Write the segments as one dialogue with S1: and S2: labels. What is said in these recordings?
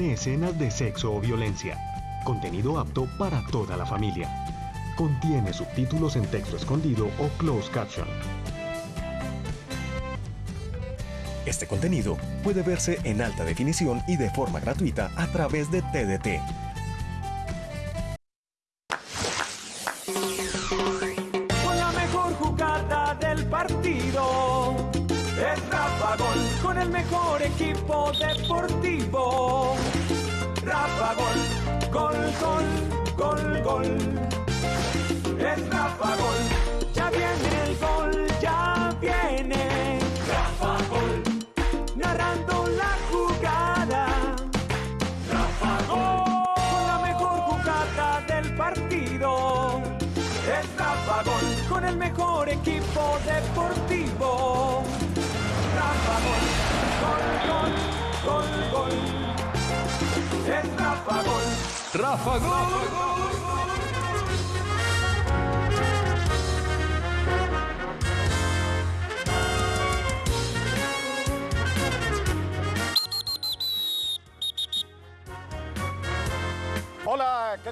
S1: escenas de sexo o violencia. Contenido apto para toda la familia. Contiene subtítulos en texto escondido o closed caption. Este contenido puede verse en alta definición y de forma gratuita a través de TDT.
S2: Gol.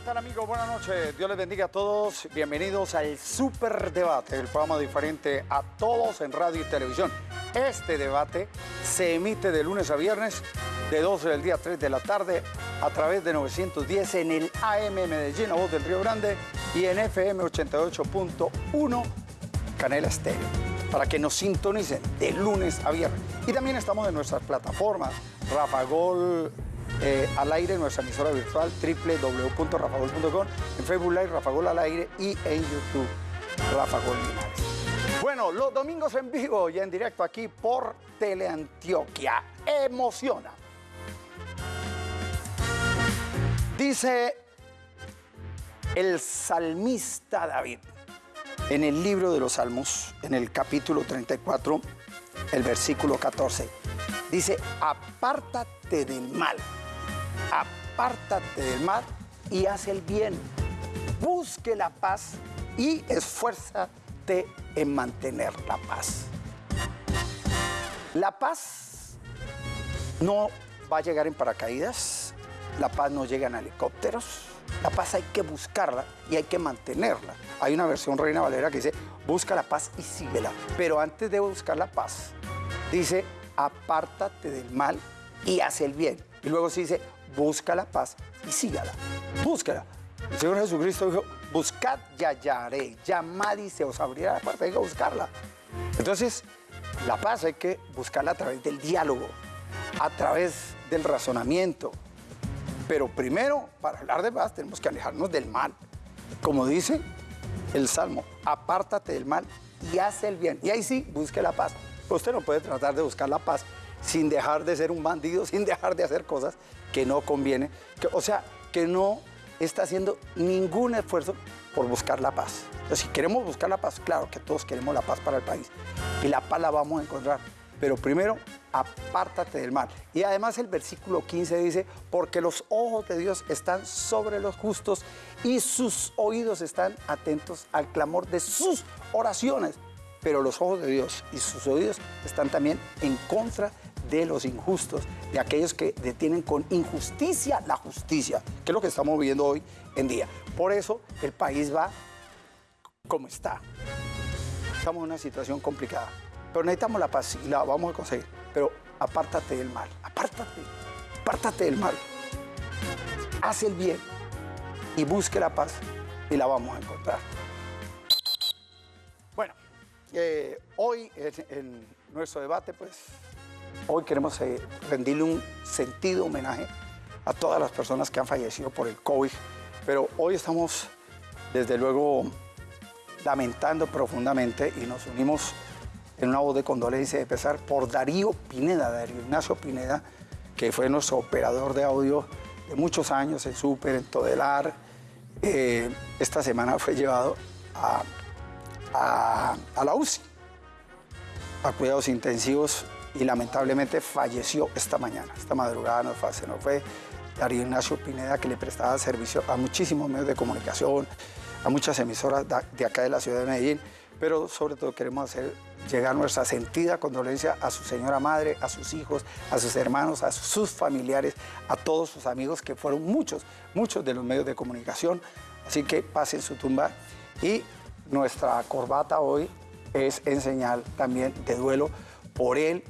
S3: Tal amigos? Buenas noches. Dios les bendiga a todos. Bienvenidos al Super Debate, el programa diferente a todos en radio y televisión. Este debate se emite de lunes a viernes, de 12 del día a 3 de la tarde, a través de 910 en el AM Medellín, a voz del Río Grande, y en FM 88.1, Canela Estéreo, para que nos sintonicen de lunes a viernes. Y también estamos en nuestras plataformas, Rafa Gol, eh, al aire, nuestra emisora virtual www.rafagol.com, en Facebook Live, Rafa Gol al aire y en YouTube, Rafa Gol Linares. Bueno, los domingos en vivo y en directo aquí por Teleantioquia. Emociona. Dice el salmista David en el libro de los Salmos, en el capítulo 34, el versículo 14. Dice, apártate del mal, apártate del mal y haz el bien. Busque la paz y esfuérzate en mantener la paz. La paz no va a llegar en paracaídas, la paz no llega en helicópteros, la paz hay que buscarla y hay que mantenerla. Hay una versión Reina Valera que dice, busca la paz y síguela. Pero antes de buscar la paz, dice, apártate del mal y haz el bien. Y luego se dice, busca la paz y sígala. Búscala. El Señor Jesucristo dijo, buscad y hallaré, llamad y se os abrirá la puerta, hay que buscarla. Entonces, la paz hay que buscarla a través del diálogo, a través del razonamiento. Pero primero, para hablar de paz, tenemos que alejarnos del mal. Como dice el Salmo, apártate del mal y haz el bien. Y ahí sí, busque la paz. Usted no puede tratar de buscar la paz sin dejar de ser un bandido, sin dejar de hacer cosas que no conviene. O sea, que no está haciendo ningún esfuerzo por buscar la paz. Entonces, si queremos buscar la paz, claro que todos queremos la paz para el país. Y la paz la vamos a encontrar. Pero primero, apártate del mal. Y además el versículo 15 dice, porque los ojos de Dios están sobre los justos y sus oídos están atentos al clamor de sus oraciones. Pero los ojos de Dios y sus oídos están también en contra de los injustos, de aquellos que detienen con injusticia la justicia, que es lo que estamos viviendo hoy en día. Por eso el país va como está. Estamos en una situación complicada, pero necesitamos la paz y la vamos a conseguir. Pero apártate del mal, apártate, apártate del mal. Haz el bien y busque la paz y la vamos a encontrar. Eh, hoy en, en nuestro debate, pues Hoy queremos eh, rendirle un sentido homenaje a todas las personas que han fallecido por el COVID, pero hoy estamos, desde luego, lamentando profundamente y nos unimos en una voz de condolencia y de pesar por Darío Pineda, Darío Ignacio Pineda, que fue nuestro operador de audio de muchos años en Super, en Todelar. Eh, esta semana fue llevado a, a, la UCI, a cuidados intensivos y lamentablemente falleció esta mañana, esta madrugada nos fue, se nos fue Darío Ignacio Pineda que le prestaba servicio a muchísimos medios de comunicación, a muchas emisoras de acá de la ciudad de Medellín, pero sobre todo queremos hacer llegar nuestra sentida condolencia a su señora madre, a sus hijos, a sus hermanos, a sus familiares, a todos sus amigos, que fueron muchos, muchos de los medios de comunicación. Así que pasen su tumba y nuestra corbata hoy es en señal también de duelo por él,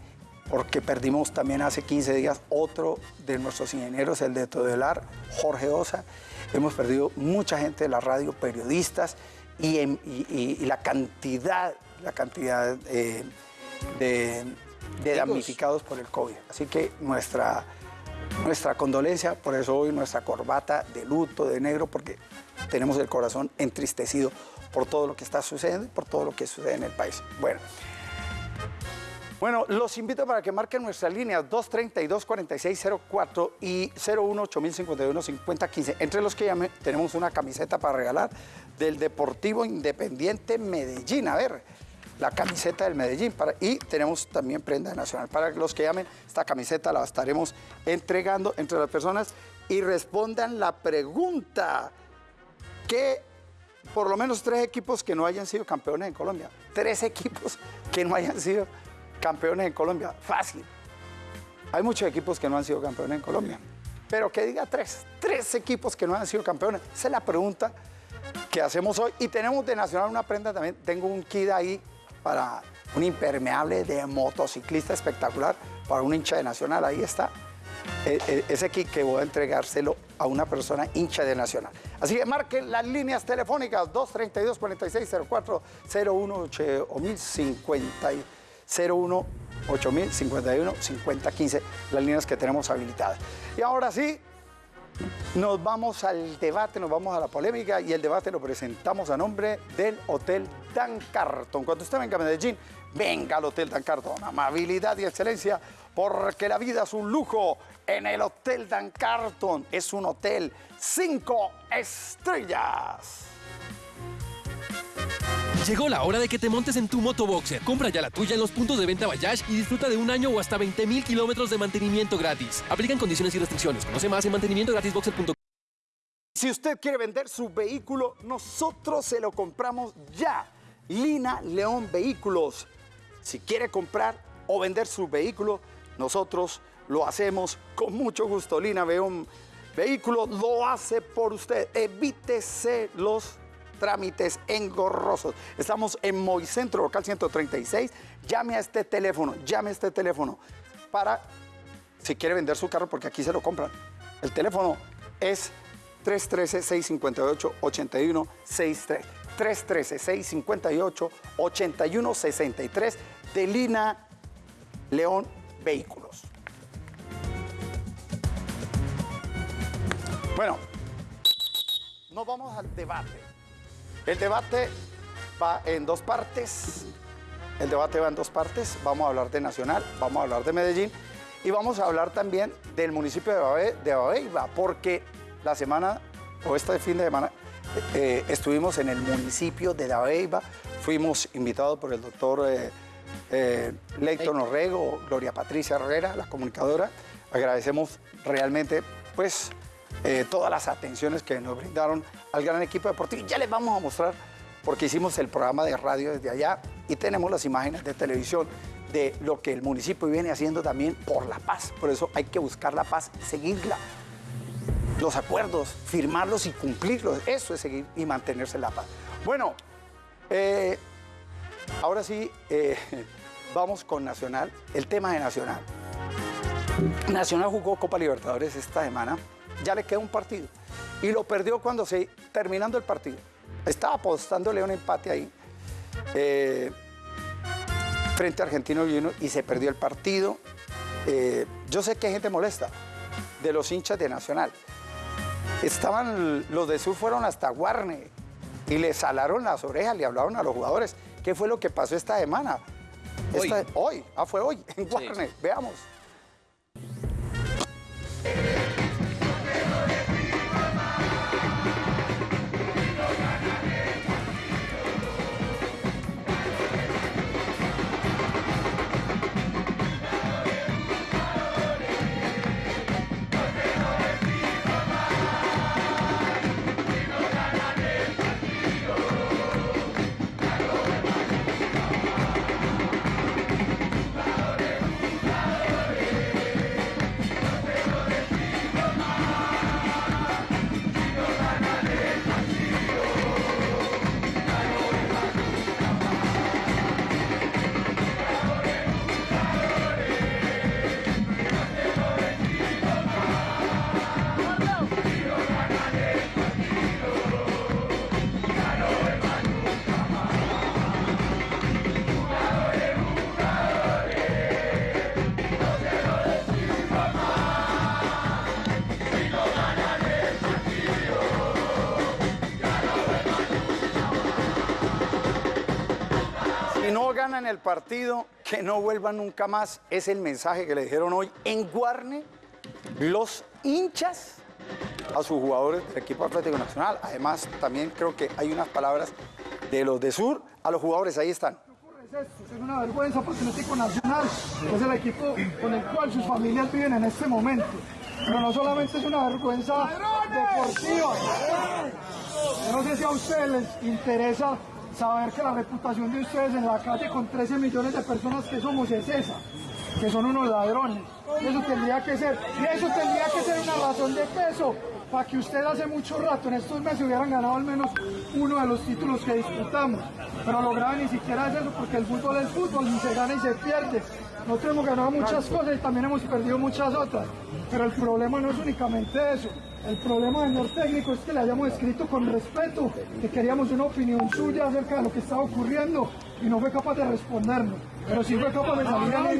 S3: porque perdimos también hace 15 días otro de nuestros ingenieros, el de Todelar, Jorge Osa. Hemos perdido mucha gente de la radio, periodistas, y, la cantidad, la cantidad eh, de, damnificados por el COVID. Así que nuestra, nuestra condolencia, por eso hoy nuestra corbata de luto, de negro, porque tenemos el corazón entristecido por todo lo que está sucediendo y por todo lo que sucede en el país. Bueno. Bueno, los invito para que marquen nuestras líneas 232-4604 y 018-051-5015. Entre los que llamen, tenemos una camiseta para regalar del Deportivo Independiente Medellín. A ver, la camiseta del Medellín. Para, y tenemos también prenda nacional. Para los que llamen, esta camiseta la estaremos entregando entre las personas y respondan la pregunta. ¿Qué por lo menos tres equipos que no hayan sido campeones en Colombia. Tres equipos que no hayan sido campeones en Colombia. Fácil. Hay muchos equipos que no han sido campeones en Colombia. Pero que diga tres. Tres equipos que no han sido campeones. Esa es la pregunta que hacemos hoy. Y tenemos de Nacional una prenda también. Tengo un kit ahí para un impermeable de motociclista espectacular para un hincha de Nacional. Ahí está. E, e, ese kit que voy a entregárselo a una persona hincha de Nacional. Así que marquen las líneas telefónicas 232-4604 018 o 1050 01 8051 5015, las líneas que tenemos habilitadas. Y ahora sí, nos vamos al debate, nos vamos a la polémica y el debate lo presentamos a nombre del Hotel Dan Carton. Cuando usted venga a Medellín, venga al Hotel Dan Carton. Amabilidad y excelencia, porque la vida es un lujo. En el Hotel Dan Carton es un hotel cinco estrellas.
S4: Llegó la hora de que te montes en tu motoboxer. Compra ya la tuya en los puntos de venta Bayash y disfruta de un año o hasta 20 mil kilómetros de mantenimiento gratis. Aplican condiciones y restricciones. Conoce más en mantenimientogratisboxer.com.
S3: Si usted quiere vender su vehículo, nosotros se lo compramos ya. Lina León Vehículos. Si quiere comprar o vender su vehículo, nosotros lo hacemos con mucho gusto. Lina León Vehículos lo hace por usted. Evítese los trámites engorrosos. Estamos en Moicentro, local 136. Llame a este teléfono, llame a este teléfono para, si quiere vender su carro, porque aquí se lo compran. El teléfono es 313-658-8163. 313-658-8163 de Lina León Vehículos. Bueno, nos vamos al debate. El debate va en dos partes. El debate va en dos partes. Vamos a hablar de Nacional, vamos a hablar de Medellín y vamos a hablar también del municipio de Babeiba, porque la semana o este fin de semana eh, estuvimos en el municipio de Babeiba, fuimos invitados por el doctor eh, eh Leighton Orrego, Gloria Patricia Herrera, la comunicadora. Agradecemos realmente, pues, eh, todas las atenciones que nos brindaron al gran equipo deportivo. Ya les vamos a mostrar, porque hicimos el programa de radio desde allá y tenemos las imágenes de televisión de lo que el municipio viene haciendo también por la paz. Por eso hay que buscar la paz, seguirla. Los acuerdos, firmarlos y cumplirlos. Eso es seguir y mantenerse la paz. Bueno, eh, ahora sí, eh, vamos con Nacional. El tema de Nacional. Nacional jugó Copa Libertadores esta semana ya le queda un partido. Y lo perdió cuando se, terminando el partido. Estaba apostándole un empate ahí eh, frente a Argentino Junior y se perdió el partido. Eh, yo sé que hay gente molesta de los hinchas de Nacional. Estaban, los de Sur fueron hasta Guarne y le salaron las orejas, le hablaron a los jugadores. ¿Qué fue lo que pasó esta semana?
S5: Hoy.
S3: hoy, ah, fue hoy, en Guarne, veamos. El partido, que no vuelvan nunca más. Es el mensaje que le dijeron hoy en Guarne los hinchas a sus jugadores del equipo Atlético Nacional. Además, también creo que hay unas palabras de los de Sur a los jugadores. Ahí están.
S5: Es una vergüenza para Atlético Nacional, es el equipo con el cual sus familias viven en este momento. Pero no solamente es una vergüenza deportiva. Yo no sé si a ustedes les interesa saber que la reputación de ustedes en la calle con 13 millones de personas que somos es esa, que son unos ladrones. Eso tendría que ser, y eso tendría que ser una razón de peso para que ustedes hace mucho rato, en estos meses, hubieran ganado al menos uno de los títulos que disputamos. Pero lo grave ni siquiera es eso, porque el fútbol es fútbol, ni se gana y se pierde. Nosotros hemos ganado muchas cosas y también hemos perdido muchas otras. Pero el problema no es únicamente eso. El problema, señor técnico, es que le hayamos escrito con respeto que queríamos una opinión suya acerca de lo que estaba ocurriendo y no fue capaz de respondernos. Pero sí fue capaz de salir a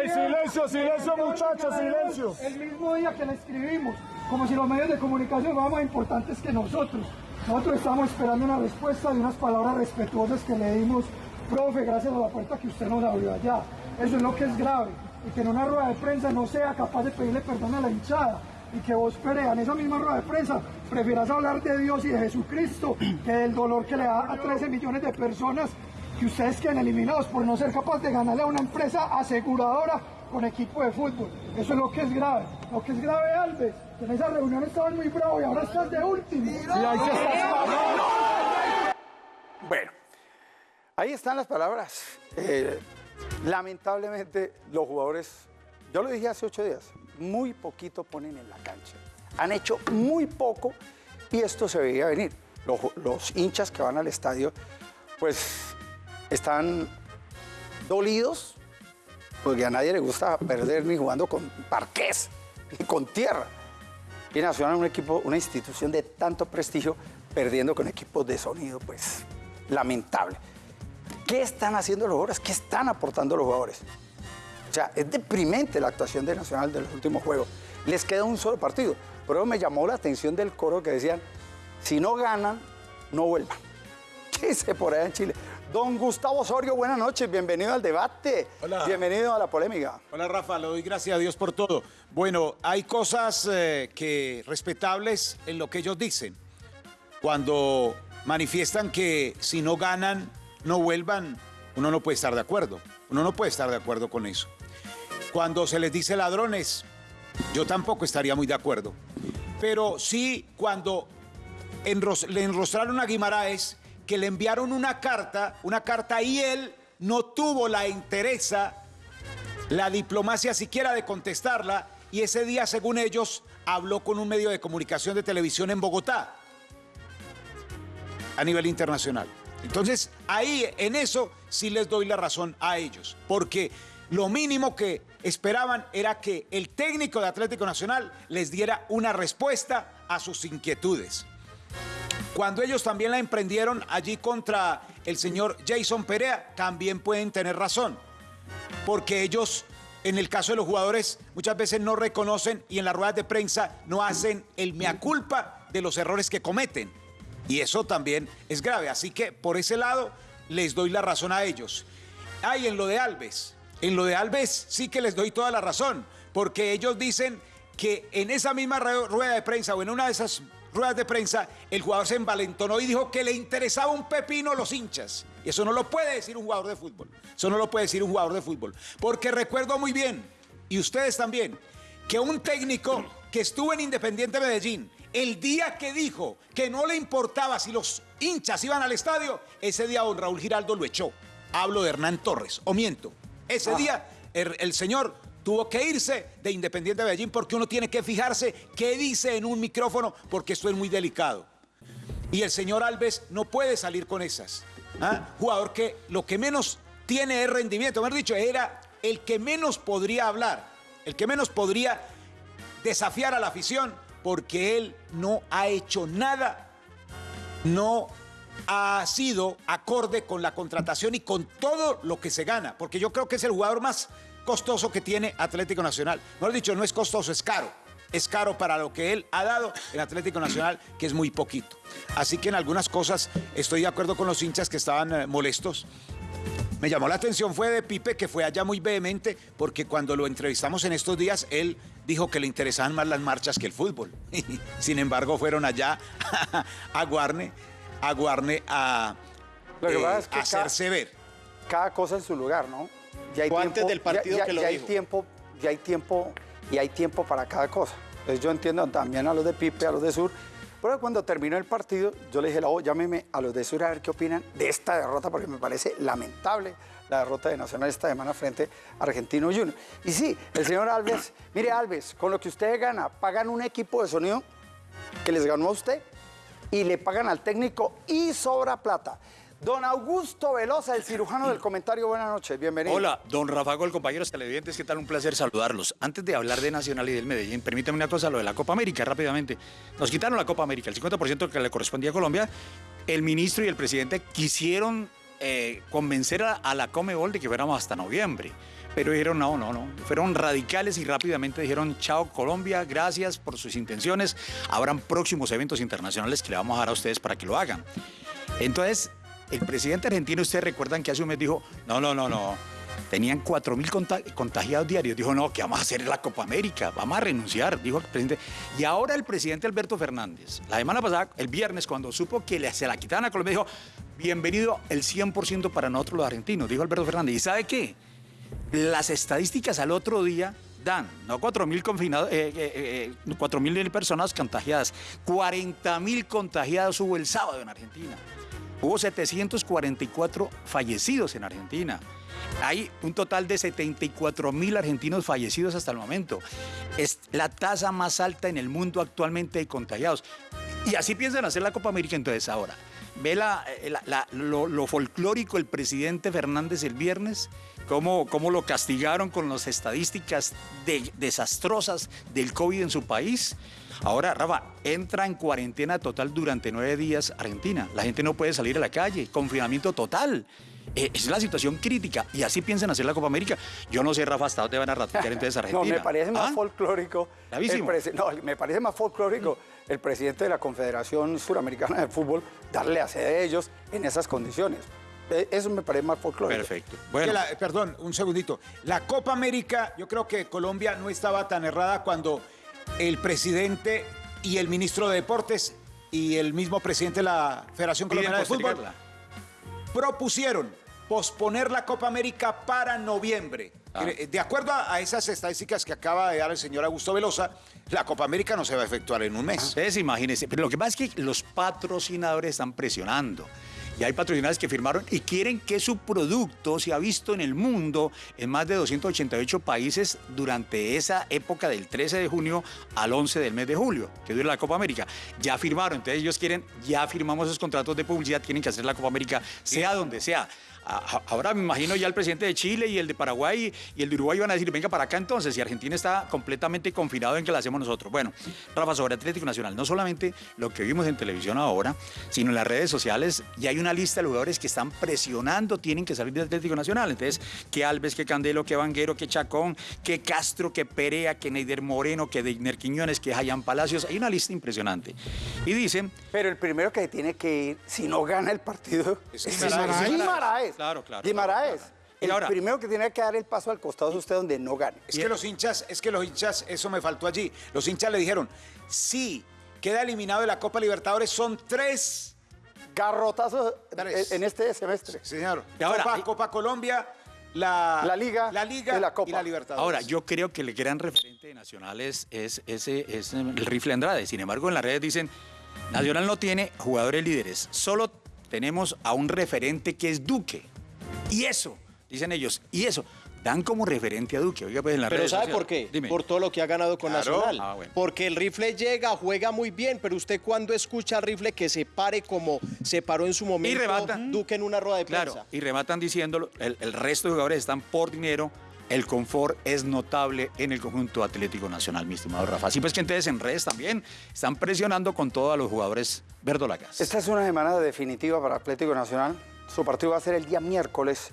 S6: ¡Ey, silencio, silencio, muchachos, silencio!
S5: El mismo día que le escribimos, como si los medios de comunicación fueran más importantes que nosotros. Nosotros estamos esperando una respuesta y unas palabras respetuosas que le dimos, profe, gracias a la puerta que usted nos abrió allá. Eso es lo que es grave. Y que en una rueda de prensa no sea capaz de pedirle perdón a la hinchada. Y que vos, Perea, en esa misma rueda de prensa, prefieras hablar de Dios y de Jesucristo que del dolor que le da a 13 millones de personas que ustedes queden eliminados por no ser capaz de ganarle a una empresa aseguradora con equipo de fútbol. Eso es lo que es grave. Lo que es grave, Alves, en esa reunión estaban muy bravos y ahora estás de último.
S3: Bueno, ahí están las palabras. Eh, lamentablemente, los jugadores, yo lo dije hace ocho días, muy poquito ponen en la cancha. Han hecho muy poco y esto se veía venir. Los, hinchas que van al estadio, pues están dolidos porque a nadie le gusta perder ni jugando con parqués ni con tierra. Y Nacional un equipo, una institución de tanto prestigio, perdiendo con equipos de sonido, pues lamentable. ¿Qué están haciendo los jugadores? ¿Qué están aportando los jugadores? O sea, es deprimente la actuación de Nacional de los últimos juegos. Les queda un solo partido. Pero me llamó la atención del coro que decían, si no ganan, no vuelvan. ¿Qué dice por allá en Chile? Don Gustavo Osorio, buenas noches, bienvenido al debate.
S7: Hola.
S3: Bienvenido a la polémica.
S7: Hola Rafa, le doy gracias a Dios por todo. Bueno, hay cosas eh, que respetables en lo que ellos dicen. Cuando manifiestan que si no ganan, no vuelvan, uno no puede estar de acuerdo. Uno no puede estar de acuerdo con eso. Cuando se les dice ladrones, yo tampoco estaría muy de acuerdo. Pero sí cuando le enrostraron a Guimaraes que le enviaron una carta, una carta y él no tuvo la interesa, la diplomacia siquiera de contestarla y ese día, según ellos, habló con un medio de comunicación de televisión en Bogotá a nivel internacional. Entonces, ahí en eso sí les doy la razón a ellos, porque lo mínimo que esperaban era que el técnico de Atlético Nacional les diera una respuesta a sus inquietudes. Cuando ellos también la emprendieron allí contra el señor Jason Perea, también pueden tener razón, porque ellos, en el caso de los jugadores, muchas veces no reconocen y en las ruedas de prensa no hacen el mea culpa de los errores que cometen. Y eso también es grave. Así que por ese lado les doy la razón a ellos. Hay en lo de Alves. En lo de Alves sí que les doy toda la razón, porque ellos dicen que en esa misma ru- rueda de prensa o en una de esas ruedas de prensa, el jugador se envalentonó y dijo que le interesaba un pepino los hinchas. Y eso no lo puede decir un jugador de fútbol. Eso no lo puede decir un jugador de fútbol. Porque recuerdo muy bien, y ustedes también, que un técnico que estuvo en Independiente Medellín, el día que dijo que no le importaba si los hinchas iban al estadio, ese día don Raúl Giraldo lo echó. Hablo de Hernán Torres, o miento. Ese día el, el señor tuvo que irse de Independiente Medellín porque uno tiene que fijarse qué dice en un micrófono porque esto es muy delicado. Y el señor Alves no puede salir con esas. ¿ah? Jugador que lo que menos tiene es rendimiento. Mejor dicho, era el que menos podría hablar, el que menos podría desafiar a la afición porque él no ha hecho nada, no ha sido acorde con la contratación y con todo lo que se gana, porque yo creo que es el jugador más costoso que tiene Atlético Nacional. Mejor dicho, no es costoso, es caro. es caro para lo que él ha dado en Atlético Nacional, que es muy poquito. Así que en algunas cosas estoy de acuerdo con los hinchas que estaban eh, molestos. Me llamó la atención fue de Pipe, que fue allá muy vehemente, porque cuando lo entrevistamos en estos días, él dijo que le interesaban más las marchas que el fútbol. Sin embargo, fueron allá a Guarne, a Guarne a, eh,
S3: es que
S7: hacerse ver.
S3: cada cosa en su lugar, ¿no? Ya
S8: Fue antes del partido
S3: ya, ya-
S8: que lo
S3: ya hay tiempo, ya hay tiempo y hay tiempo para cada cosa. Entonces yo entiendo también a los de Pipe, a los de Sur. Pero cuando terminó el partido, yo le dije, "Lau, llámeme a los de Sur a ver qué opinan de esta derrota, porque me parece lamentable la derrota de Nacional esta semana frente a Argentino Junior. Y sí, el señor Alves, mire Alves, con lo que usted gana, pagan un equipo de sonido que les ganó a usted y le pagan al técnico y sobra plata. Don Augusto Velosa, el cirujano del comentario, buenas noches, bienvenido.
S9: Hola, don Rafa Gol, compañeros televidentes, ¿qué tal? Un placer saludarlos. Antes de hablar de Nacional y del Medellín, permítame una cosa, lo de la Copa América, rápidamente. Nos quitaron la Copa América, el 50% que le correspondía a Colombia. El ministro y el presidente quisieron eh, convencer a, a la Comebol de que fuéramos hasta noviembre. Pero dijeron, no, no, no. Fueron radicales y rápidamente dijeron, chao Colombia, gracias por sus intenciones. Habrán próximos eventos internacionales que le vamos a dar a ustedes para que lo hagan. Entonces, el presidente argentino, ustedes recuerdan que hace un mes dijo, no, no, no, no. Tenían 4.000 conta- contagiados diarios. Dijo, no, ¿qué vamos a hacer en la Copa América? Vamos a renunciar, dijo el presidente. Y ahora el presidente Alberto Fernández, la semana pasada, el viernes, cuando supo que se la quitaban a Colombia, dijo, bienvenido el 100% para nosotros los argentinos, dijo Alberto Fernández. ¿Y sabe qué? Las estadísticas al otro día dan, no 4.000 confinados, eh, eh, eh, 4.000 personas contagiadas, 40.000 contagiados hubo el sábado en Argentina. Hubo 744 fallecidos en Argentina. Hay un total de 74 mil argentinos fallecidos hasta el momento. Es la tasa más alta en el mundo actualmente de contagiados. Y así piensan hacer la Copa América entonces ahora. Ve eh, lo, folclórico el presidente Fernández el viernes, cómo, cómo lo castigaron con las estadísticas de- desastrosas del COVID en su país. Ahora, Rafa, entra en cuarentena total durante nueve días Argentina. La gente no puede salir a la calle, confinamiento total. Eh, es la situación crítica y así piensan hacer la Copa América. Yo no sé, Rafa, hasta dónde van a ratificar entonces
S3: No,
S9: Argentina.
S3: me parece más
S9: ¿Ah?
S3: folclórico.
S9: Bravísimo.
S3: no, me parece más folclórico el presidente de la Confederación Suramericana de Fútbol darle a sede a ellos en esas condiciones. Eh, Eso me parece más folclórico.
S9: Perfecto. Bueno,
S7: la- perdón, un segundito. La Copa América, yo creo que Colombia no estaba tan errada cuando el presidente y el ministro de Deportes y el mismo presidente de la Federación Colombiana de Fútbol. Propusieron posponer la Copa América para noviembre.
S9: Ah.
S7: Eh, De acuerdo a a esas estadísticas que acaba de dar el señor Augusto Velosa, la Copa América no se va a efectuar en un mes.
S9: Ustedes imagínense, pero lo que pasa es que los patrocinadores están presionando. Y hay patrocinadores que firmaron y quieren que su producto se ha visto en el mundo en más de 288 países durante esa época del 13 de junio al 11 del mes de julio, que dura la Copa América. Ya firmaron, entonces ellos quieren, ya firmamos esos contratos de publicidad, tienen que hacer la Copa América, sea donde sea. Ahora me imagino ya el presidente de Chile y el de Paraguay y el de Uruguay van a decir, venga para acá entonces, y Argentina está completamente confinado en que la hacemos nosotros. Bueno, Rafa, sobre Atlético Nacional, no solamente lo que vimos en televisión ahora, sino en las redes sociales, ya hay una lista de jugadores que están presionando, tienen que salir de Atlético Nacional. Entonces, que Alves, que Candelo, que Vanguero, que Chacón, que Castro, que Perea, que Neider Moreno, que Deigner Quiñones, que Jayan Palacios, hay una lista impresionante. Y dicen,
S3: Pero el primero que tiene que ir, si no gana el partido,
S7: Es
S3: es
S7: Guimaraes.
S3: Guimaraes.
S9: Claro, claro,
S3: Guimaraes.
S9: claro, claro. Y
S3: El
S9: ahora-
S3: primero que tiene que dar el paso al costado es usted donde no gane.
S7: Es que los hinchas, es que los hinchas, eso me faltó allí. Los hinchas le dijeron, si queda eliminado de la Copa Libertadores, son tres.
S3: Garrotazo
S7: Tres.
S3: en este semestre.
S7: Señor.
S9: Y ahora-
S7: Copa, Copa Colombia, la,
S3: La Liga
S7: la Liga
S3: y la Copa.
S7: y la Libertadores.
S9: Ahora, yo creo que el gran referente de Nacional es, es, ese, es el rifle Andrade. Sin embargo, en las redes dicen, Nacional no tiene jugadores líderes, solo tenemos a un referente que es Duque. Y eso, dicen ellos, y eso, dan como referente a Duque. Oiga, pues en las
S8: Pero ¿sabe
S9: sociales.
S8: por qué?
S9: Dime.
S8: Por todo lo que ha ganado con
S7: Claro.
S8: Nacional.
S9: Ah, bueno.
S8: Porque el rifle llega, juega muy bien, pero usted cuando escucha al rifle que se pare como se paró en su momento
S9: remata.
S8: Duque en una rueda de prensa.
S9: Claro, y rematan diciéndolo, el, el resto de jugadores están por dinero, el confort es notable en el conjunto Atlético Nacional, mi estimado Rafa. Así pues que entonces en redes también están presionando con todo a los jugadores verdolagas.
S3: Esta es una semana definitiva para Atlético Nacional. Su partido va a ser el día miércoles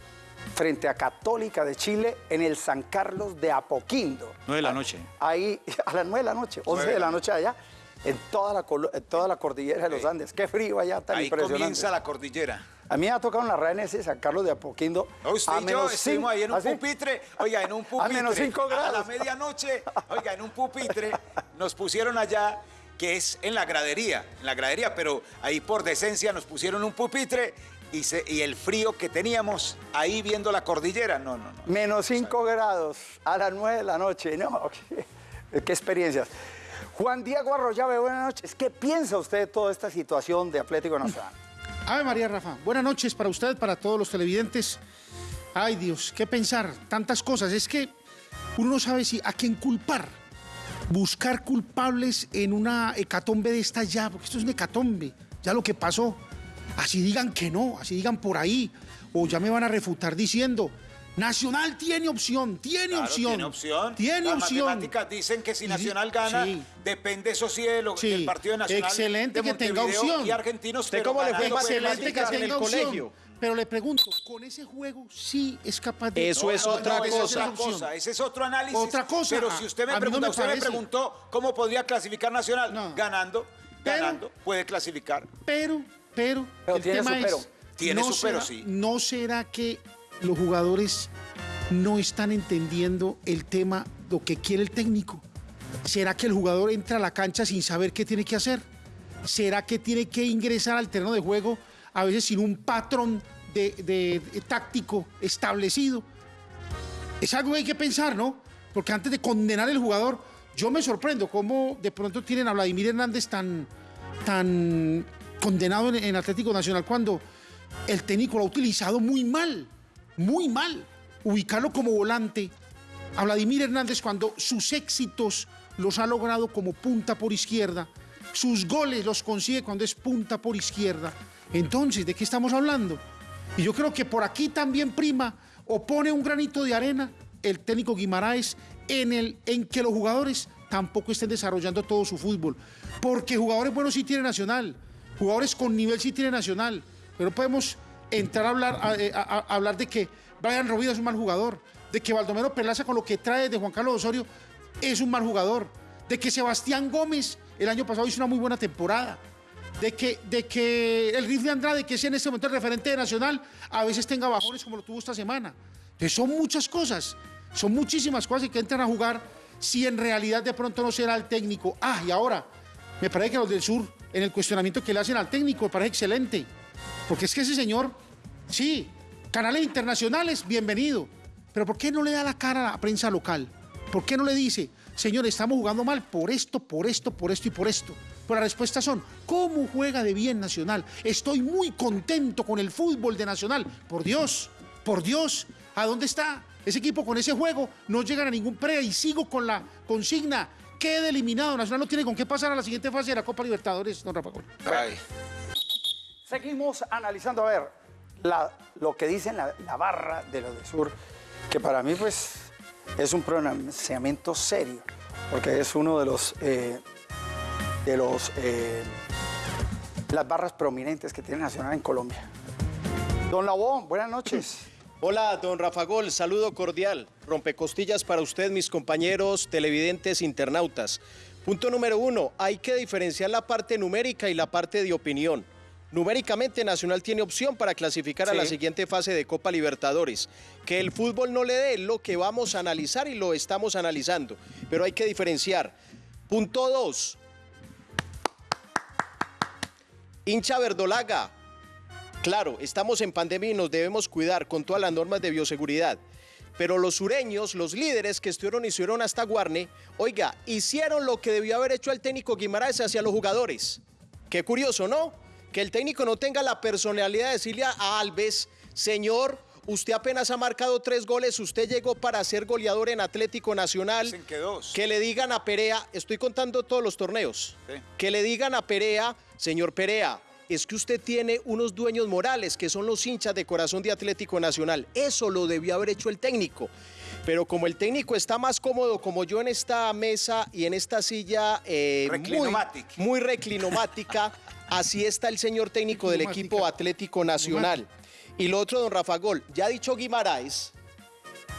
S3: frente a Católica de Chile en el San Carlos de Apoquindo.
S9: 9 de la noche.
S3: Ahí, a las 9 de la noche, 11 de la noche allá, en toda la, en toda la cordillera de los Andes. Qué frío allá, tan
S7: Ahí
S3: impresionante.
S7: comienza la cordillera.
S3: A mí me ha tocado en la ese San Carlos de Apoquindo.
S7: No, usted
S3: a
S7: y yo estuvimos ahí en un
S3: ¿Ah, sí?
S7: pupitre, oiga, en un pupitre.
S3: A menos cinco
S7: A la
S3: grados.
S7: medianoche, oiga, en un pupitre, nos pusieron allá, que es en la gradería, en la gradería, pero ahí por decencia nos pusieron un pupitre y, se- y el frío que teníamos ahí viendo la cordillera, no, no, no.
S3: Menos 5 grados a las 9 de la noche. No, qué, qué experiencias. Juan Diego Arroyave, buenas noches. ¿Qué piensa usted de toda esta situación de Atlético Nacional?
S10: Ave María Rafa, buenas noches para usted, para todos los televidentes. Ay Dios, qué pensar, tantas cosas. Es que uno no sabe si a quién culpar. Buscar culpables en una hecatombe de esta ya, porque esto es una hecatombe, ya lo que pasó. Así digan que no, así digan por ahí, o ya me van a refutar diciendo, Nacional tiene opción, tiene
S7: Claro,
S10: opción.
S7: Tiene opción.
S10: Tiene
S7: Las
S10: opción.
S7: matemáticas dicen que si Nacional gana,
S10: sí.
S7: depende eso sí de lo-
S10: Sí,
S7: del partido de Nacional.
S10: excelente
S7: de
S10: que tenga opción.
S7: Y argentinos,
S8: ¿Usted
S7: pero
S8: cómo le fue
S10: Excelente que
S7: clasificar.
S8: en el
S10: tenga opción.
S8: colegio.
S10: Pero le pregunto, ¿con ese juego sí es capaz de...
S8: Eso es otra
S7: es
S8: cosa.
S7: otra cosa. Ese es otro análisis.
S10: Otra cosa.
S7: Pero si usted me
S10: no
S7: pregunta,
S10: me
S7: usted me preguntó cómo podría clasificar Nacional.
S10: No.
S7: Ganando,
S10: Pero-
S7: ganando, puede clasificar.
S10: Pero, pero,
S3: Pero
S10: el
S3: tiene
S10: tema
S3: su pero.
S10: es,
S7: Tiene
S10: no
S7: su pero,
S10: será-
S7: sí.
S10: ¿No será que los jugadores no están entendiendo el tema, lo que quiere el técnico? ¿Será que el jugador entra a la cancha sin saber qué tiene que hacer? ¿Será que tiene que ingresar al terreno de juego a veces sin un patrón de, táctico establecido? Es algo que hay que pensar, ¿no? Porque antes de condenar al jugador, yo me sorprendo cómo de pronto tienen a Vladimir Hernández tan, tan condenado en, en Atlético Nacional cuando el técnico lo ha utilizado muy mal, muy mal. Ubicarlo como volante a Vladimir Hernández cuando sus éxitos los ha logrado como punta por izquierda, sus goles los consigue cuando es punta por izquierda. Entonces, ¿de qué estamos hablando? Y yo creo que por aquí también prima o pone un granito de arena el técnico Guimaraes en, el, en que los jugadores tampoco estén desarrollando todo su fútbol. Porque jugadores buenos sí tiene Nacional, jugadores con nivel sí tiene Nacional, pero podemos entrar a hablar, a, a- hablar de que Brian Rovira es un mal jugador, de que Baldomero Perlaza con lo que trae de Juan Carlos Osorio es un mal jugador, de que Sebastián Gómez el año pasado hizo una muy buena temporada, de que, de que el rifle Andrade, que es en este momento el referente de Nacional, a veces tenga bajones como lo tuvo esta semana. Entonces son muchas cosas, son muchísimas cosas que entran a jugar si en realidad de pronto no será el técnico. Ah, y ahora, me parece que los del sur, en el cuestionamiento que le hacen al técnico, me parece excelente. Porque es que ese señor, sí, canales internacionales, bienvenido. Pero ¿por qué no le da la cara a la prensa local? ¿Por qué no le dice, señor, estamos jugando mal por esto, por esto, por esto y por esto? Pues las respuestas son, ¿cómo juega de bien Nacional? Estoy muy contento con el fútbol de Nacional. Por Dios, por Dios, ¿a dónde está? Ese equipo con ese juego no llegan a ningún pre y sigo con la consigna. Quede eliminado. Nacional no tiene con qué pasar a la siguiente fase de la Copa Libertadores, don Rafa.
S3: Seguimos analizando, a ver, lo que dicen la, la barra de los de Sur, que para mí pues es un pronunciamiento serio, porque es uno de los, eh, de los, eh, las barras prominentes que tiene Nacional en Colombia. Don Labón, buenas noches.
S8: Hola, don Rafa Gol, saludo cordial. Rompecostillas para usted, mis compañeros televidentes internautas. Punto número uno, hay que diferenciar la parte numérica y la parte de opinión. Numéricamente Nacional tiene opción para clasificar a la siguiente fase de Copa Libertadores. Que el fútbol no le dé lo que vamos a analizar y lo estamos analizando. Pero hay que diferenciar. Punto dos, hincha verdolaga, Claro, estamos en pandemia y nos debemos cuidar con todas las normas de bioseguridad. Pero los sureños, los líderes que estuvieron y subieron hasta Guarne, oiga, hicieron lo que debió haber hecho el técnico Guimaraes hacia los jugadores. Qué curioso, ¿no? Que el técnico no tenga la personalidad de decirle a Alves, señor, usted apenas ha marcado tres goles, usted llegó para ser goleador en Atlético Nacional.
S7: Dicen que dos.
S8: Que le digan a Perea, estoy contando todos los torneos,
S7: Sí.
S8: que le digan a Perea, señor Perea, es que usted tiene unos dueños morales que son los hinchas de corazón de Atlético Nacional. Eso lo debió haber hecho el técnico. Pero como el técnico está más cómodo como yo en esta mesa y en esta silla eh, muy, reclinomática, así está el señor técnico del equipo Atlético Nacional. Y lo otro, don Rafa Gol, ya ha dicho Guimaraes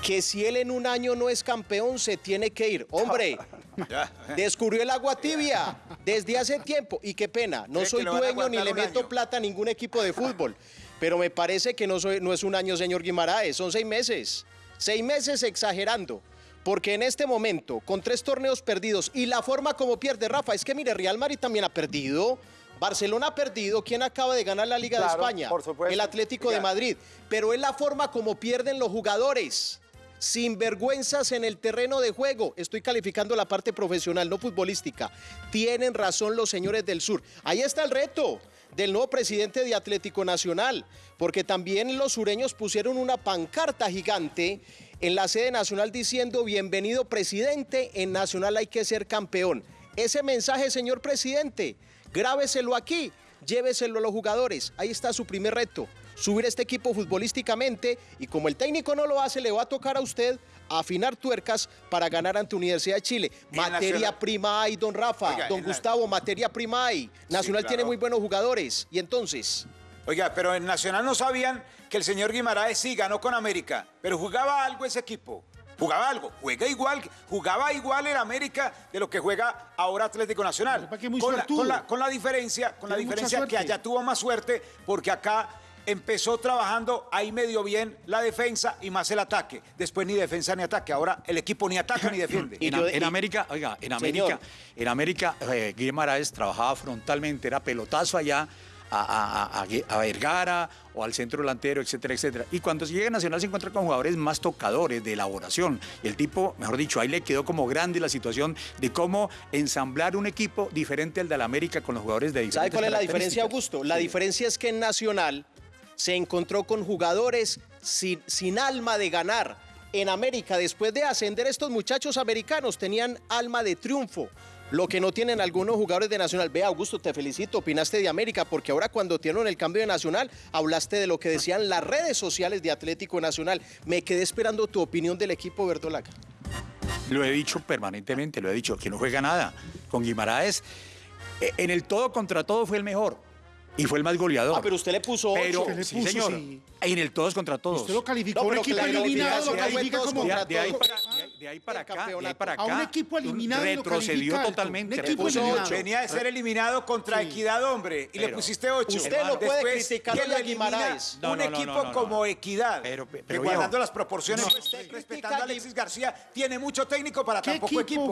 S8: que si él en un año no es campeón, se tiene que ir. Hombre, descubrió el agua tibia desde hace tiempo. Y qué pena, no
S7: ¿Cree que
S8: soy dueño ni le meto
S7: año?
S8: plata a ningún equipo de fútbol. Pero me parece que no, soy- no es un año, señor Guimaraes, son seis meses. Seis meses exagerando. Porque en este momento, con tres torneos perdidos y la forma como pierde Rafa, es que mire, Real Madrid también ha perdido. Barcelona ha perdido. ¿Quién acaba de ganar la Liga de España?
S3: por supuesto.
S8: El Atlético de. Madrid. Pero es la forma como pierden los jugadores. Sin vergüenzas en el terreno de juego. Estoy calificando la parte profesional, no futbolística. Tienen razón los señores del sur. Ahí está el reto del nuevo presidente de Atlético Nacional, porque también los sureños pusieron una pancarta gigante en la sede nacional diciendo bienvenido presidente, en Nacional hay que ser campeón. Ese mensaje, señor presidente, grábeselo aquí, lléveselo a los jugadores. Ahí está su primer reto, subir este equipo futbolísticamente y como el técnico no lo hace, le va a tocar a usted afinar tuercas para ganar ante Universidad de Chile. Materia prima hay, don Rafa,
S7: Oiga,
S8: don
S7: la-
S8: Gustavo, materia prima hay. Nacional
S7: claro.
S8: tiene muy buenos jugadores. Y entonces,
S7: Oiga, pero en Nacional no sabían que el señor Guimaraes sí ganó con América, pero jugaba algo ese equipo. Jugaba algo, juega igual, jugaba igual el América de lo que juega ahora Atlético Nacional. Con, la, con la- con la diferencia, con la diferencia que allá tuvo más suerte, porque acá empezó trabajando ahí medio bien la defensa y más el ataque. Después ni defensa ni ataque. Ahora el equipo ni ataca ni defiende.
S8: Y
S9: En,
S8: yo-
S9: en
S8: y-
S9: América, oiga, en
S8: Señor.
S9: América, en América, eh, Guimaraes trabajaba frontalmente, era pelotazo allá a, a- a- Vergara o al centro delantero, etcétera, etcétera. Y cuando llega a Nacional se encuentra con jugadores más tocadores de elaboración. Y el tipo, mejor dicho, ahí le quedó como grande la situación de cómo ensamblar un equipo diferente al de la América con los jugadores de diferentes
S8: ¿sabe cuál es la diferencia. Augusto? La diferencia es que en Nacional se encontró con jugadores sin, sin alma de ganar. En América, después de ascender estos muchachos americanos, tenían alma de triunfo. Lo que no tienen algunos jugadores de Nacional. Ve, Augusto, te felicito, opinaste de América, porque ahora cuando tienen el cambio de Nacional, hablaste de lo que decían las redes sociales de Atlético Nacional. Me quedé esperando tu opinión del equipo verdolaga.
S9: Lo he dicho permanentemente, lo he dicho, que no juega nada. Con Guimaraes, eh, en el todo contra todo fue el mejor y fue el más goleador.
S8: Ah, pero usted le puso
S9: Pero,
S8: ocho.
S10: Usted le
S9: sí,
S10: puso,
S9: señor,
S10: sí.
S9: en el todos contra todos.
S10: Usted lo calificó
S8: No,
S10: un
S8: pero
S10: equipo
S8: que la
S10: eliminado, lo califica como...
S9: de, ahí
S8: todos.
S9: para, de- ahí para acá, de ahí para
S10: A
S9: acá.
S10: un equipo eliminado lo
S9: retrocedió totalmente.
S10: Un equipo eliminado.
S8: ocho.
S7: Venía de ser eliminado contra
S10: Sí.
S7: Equidad, hombre, y le pusiste ocho.
S8: Usted no puede
S7: Después, lo
S8: a Guimaraes.
S9: No,
S7: un
S9: no, no,
S7: equipo
S9: no, no, no.
S7: como Equidad,
S9: Pero-
S7: guardando
S9: viejo,
S7: las proporciones,
S8: no.
S7: pues,
S8: Usted
S7: respetando
S8: critica
S7: a Alexis García, tiene mucho técnico para
S10: ¿Qué
S7: tan poco
S10: equipo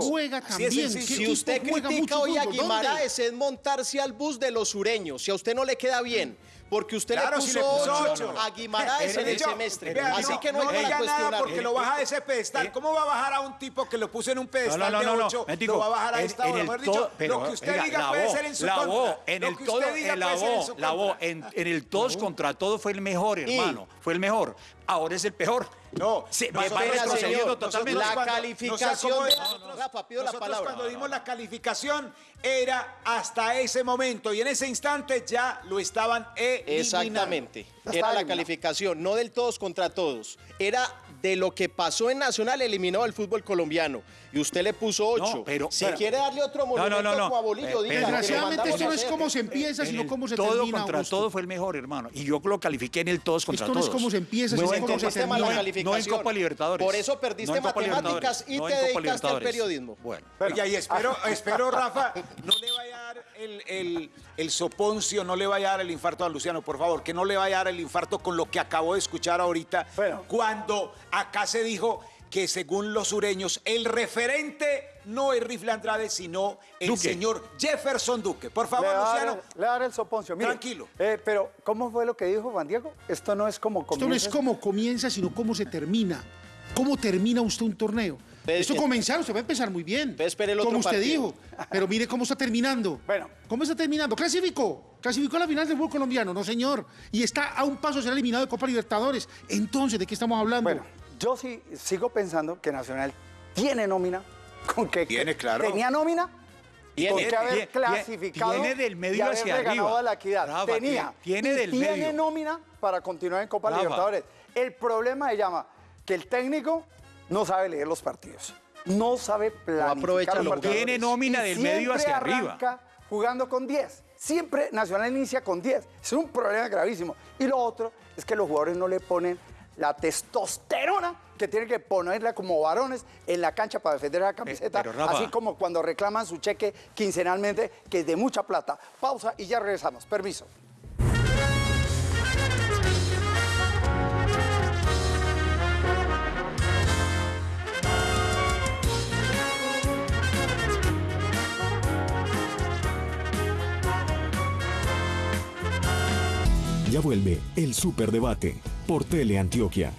S8: Si usted critica hoy a. Guimaraes es montarse al bus de los sureños. Si a usted no le queda bien, porque usted
S7: Claro,
S8: le
S7: si
S8: puso,
S7: le
S8: a Guimaraes en el semestre.
S7: vea,
S8: Así
S7: no,
S8: que no,
S7: diga nada porque lo baja de ese pedestal. ¿Cómo va a bajar a un tipo que lo puso en un pedestal
S9: No, no,
S7: de
S9: no, no,
S7: 8?
S9: Mético,
S7: lo va a bajar a esta hora. dicho,
S9: pero,
S7: lo que usted
S9: oiga,
S7: diga
S9: la
S7: puede ser en su
S9: la
S7: contra.
S9: voz, en el todo, en el todos contra todo fue el mejor, hermano, fue el mejor. Ahora es el peor.
S7: No,
S9: se
S7: qué
S9: va, retrocediendo
S8: señor.
S9: totalmente.
S8: La
S7: cuando-
S8: calificación
S7: no como-
S8: Rafa, pido la
S7: nosotros
S8: palabra.
S7: cuando dimos la calificación era hasta ese momento y en ese instante ya lo estaban eliminando.
S8: Exactamente. Era la calificación, no del todos contra todos. Era de lo que pasó en Nacional eliminado el fútbol colombiano. Y usted le puso ocho.
S9: pero-
S8: si
S9: pero-
S8: quiere darle otro
S9: no,
S8: monumento
S9: no, no.
S8: como a Bolillo,
S9: Eh,
S8: diga.
S10: Desgraciadamente esto no es cómo se empieza, sino cómo se
S9: todo
S10: termina.
S9: contra
S10: Augusto.
S9: todo fue el mejor, hermano. Y yo lo califiqué en el todos contra
S10: Esto no es
S9: todos.
S10: cómo se empieza,
S9: No
S10: sino cómo se
S8: la
S10: termina.
S9: no en-. No Copa Libertadores.
S8: Por eso perdiste
S9: No
S8: matemáticas y
S9: no
S8: te dedicaste al periodismo.
S9: Bueno.
S7: Y espero, espero, Rafa, no le dar el, el, el soponcio, no le vaya a dar el infarto a Luciano, por favor, que no le vaya a dar el infarto con lo que acabo de escuchar ahorita,
S3: Bueno.
S7: cuando acá se dijo que según los sureños, el referente no es Rifle Andrade, sino el
S9: Duque.
S7: señor Jefferson Duque. Por
S3: Le
S7: favor,
S3: dar,
S7: Luciano.
S3: le va a dar el soponcio. Mire,
S7: Tranquilo.
S3: eh, pero, ¿cómo fue lo que dijo Juan Diego? Esto no es como
S10: Esto no
S3: comienza.
S10: es cómo comienza, sino cómo se termina. ¿Cómo termina usted un torneo? Esto comenzar, usted va a empezar muy bien.
S8: espere el otro
S10: como usted
S8: partido.
S10: dijo. Pero mire cómo está terminando.
S3: Bueno.
S10: ¿Cómo está terminando? Clasificó. Clasificó a la final del fútbol colombiano, no señor. Y está a un paso de ser eliminado de Copa Libertadores. Entonces, ¿de qué estamos hablando?
S3: Bueno, yo sí sigo pensando que Nacional tiene nómina, con que
S7: Tiene, claro.
S3: tenía nómina y con
S8: Tiene,
S3: que haber
S9: tiene,
S3: clasificado
S9: tiene del medio hacia arriba.
S3: a la equidad.
S9: Rafa,
S3: tenía.
S9: tiene
S3: y
S9: del
S3: tiene
S9: medio.
S3: nómina para continuar en Copa
S9: Rafa.
S3: Libertadores. El problema se llama que el técnico no sabe leer los partidos. No sabe planificar
S8: aprovecha
S3: los
S8: lo
S3: partidos.
S9: Tiene nómina del medio hacia arriba.
S3: jugando con 10. siempre Nacional inicia con 10. Es un problema gravísimo. Y lo otro es que los jugadores no le ponen la testosterona que tienen que ponerla como varones en la cancha para defender la camiseta,
S9: Rafa-
S3: así como cuando reclaman su cheque quincenalmente, que es de mucha plata. Pausa y ya regresamos. Permiso.
S1: Ya vuelve el Superdebate por Teleantioquia.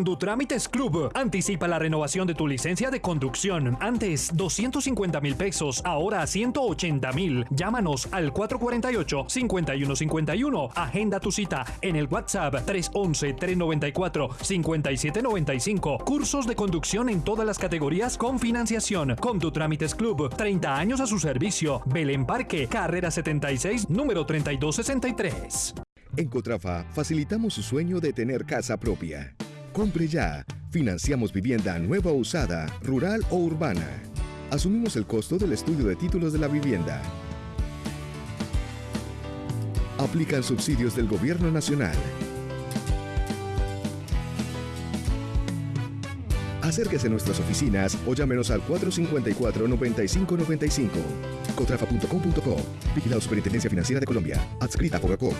S11: Condutrámites Club. Anticipa la renovación de tu licencia de conducción. Antes 250 mil pesos, ahora 180 mil. Llámanos al 448-5151. Agenda tu cita en el WhatsApp 311-394-5795. Cursos de conducción en todas las categorías con financiación. Condutrámites Club. 30 años a su servicio. Belén Parque, carrera 76, número 3263.
S12: En Cotrafa facilitamos su sueño de tener casa propia. Compre ya. Financiamos vivienda nueva o usada, rural o urbana. Asumimos el costo del estudio de títulos de la vivienda. Aplican subsidios del Gobierno Nacional. Acérquese a nuestras oficinas o llámenos al 454-9595. Cotrafa.com.co. Vigilado Superintendencia Financiera de Colombia. Adscrita a Fogacop.